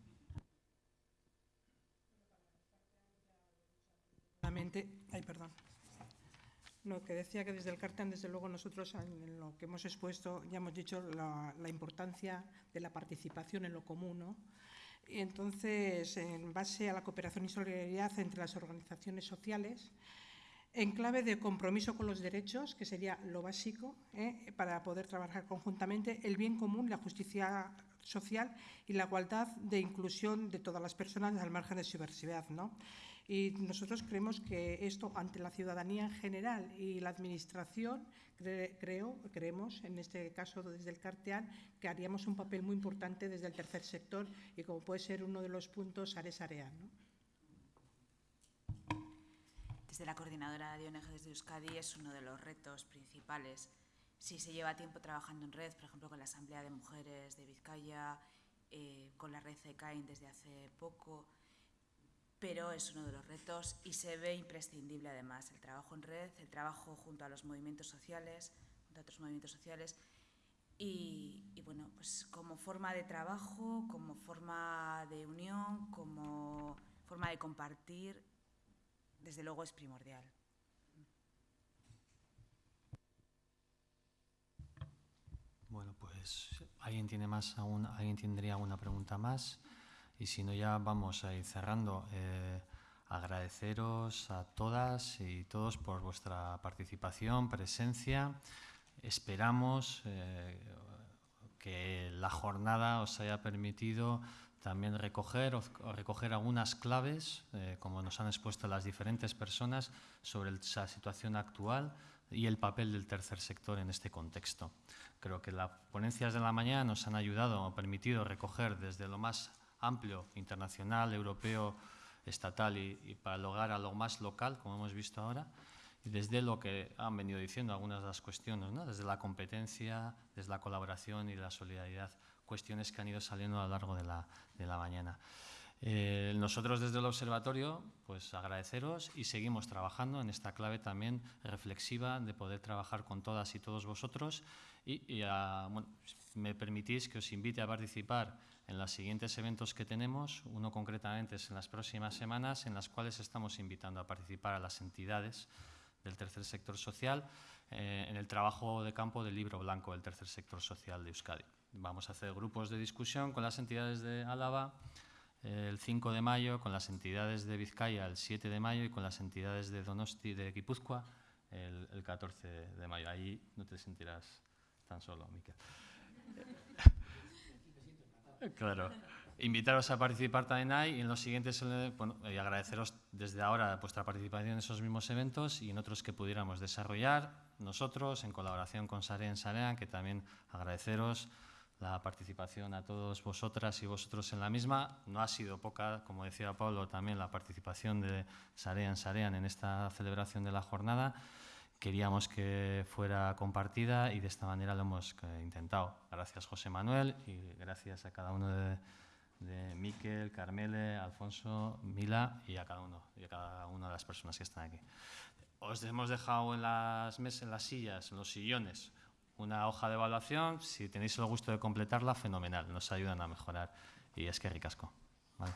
Ay, perdón. No, que decía que desde el CARTAN, desde luego, nosotros en lo que hemos expuesto ya hemos dicho la, importancia de la participación en lo común. ¿no? Y entonces, en base a la cooperación y solidaridad entre las organizaciones sociales, en clave de compromiso con los derechos, que sería lo básico ¿eh? para poder trabajar conjuntamente, el bien común, la justicia social y la igualdad de inclusión de todas las personas al margen de su diversidad. ¿no? Y nosotros creemos que esto, ante la ciudadanía en general y la Administración, creo, creemos, en este caso desde el Carteán, que haríamos un papel muy importante desde el tercer sector y como puede ser uno de los puntos, Ares Arean. ¿no? Desde la Coordinadora de ONG de Euskadi es uno de los retos principales. Si se lleva tiempo trabajando en red, por ejemplo, con la Asamblea de Mujeres de Vizcaya, eh, con la red CECAIN desde hace poco, pero es uno de los retos y se ve imprescindible además el trabajo en red, el trabajo junto a los movimientos sociales, junto a otros movimientos sociales y, bueno, pues como forma de trabajo, como forma de unión, como forma de compartir, desde luego es primordial. Bueno, pues alguien tiene más, alguien tendría alguna pregunta más. Y si no, ya vamos a ir cerrando. Eh, agradeceros a todas y todos por vuestra participación, presencia. Esperamos eh, que la jornada os haya permitido también recoger, recoger algunas claves, eh, como nos han expuesto las diferentes personas, sobre esa situación actual y el papel del tercer sector en este contexto. Creo que las ponencias de la mañana nos han ayudado, han permitido recoger desde lo más amplio, internacional, europeo, estatal y, para lograr a lo más local, como hemos visto ahora, y desde lo que han venido diciendo algunas de las cuestiones, ¿no? desde la competencia, desde la colaboración y la solidaridad, cuestiones que han ido saliendo a lo largo de la, de la mañana. Eh, nosotros desde el observatorio, pues agradeceros y seguimos trabajando en esta clave también reflexiva de poder trabajar con todas y todos vosotros y, y bueno, me permitís que os invite a participar en los siguientes eventos que tenemos. Uno concretamente es en las próximas semanas, en las cuales estamos invitando a participar a las entidades del tercer sector social eh, en el trabajo de campo del libro blanco del tercer sector social de Euskadi. Vamos a hacer grupos de discusión con las entidades de Álava el 5 de mayo, con las entidades de Vizcaya el 7 de mayo y con las entidades de Donosti de Guipúzcoa el, el 14 de mayo. Ahí no te sentirás tan solo, Miquel. claro. Invitaros a participar también ahí y en los siguientes, eh, bueno, y agradeceros desde ahora vuestra participación en esos mismos eventos y en otros que pudiéramos desarrollar nosotros en colaboración con Sarean Sarean, que también agradeceros la participación a todos vosotras y vosotros en la misma. No ha sido poca, como decía Pablo, también la participación de Sarean Sarean en esta celebración de la jornada. Queríamos que fuera compartida y de esta manera lo hemos eh, intentado. Gracias José Manuel y gracias a cada uno de, de Miquel, Carmele, Alfonso, Mila y a cada uno y a cada una de las personas que están aquí. Os hemos dejado en las mesas, en las sillas, en los sillones, una hoja de evaluación. Si tenéis el gusto de completarla, fenomenal. Nos ayudan a mejorar. Y es que ricasco. ¿vale?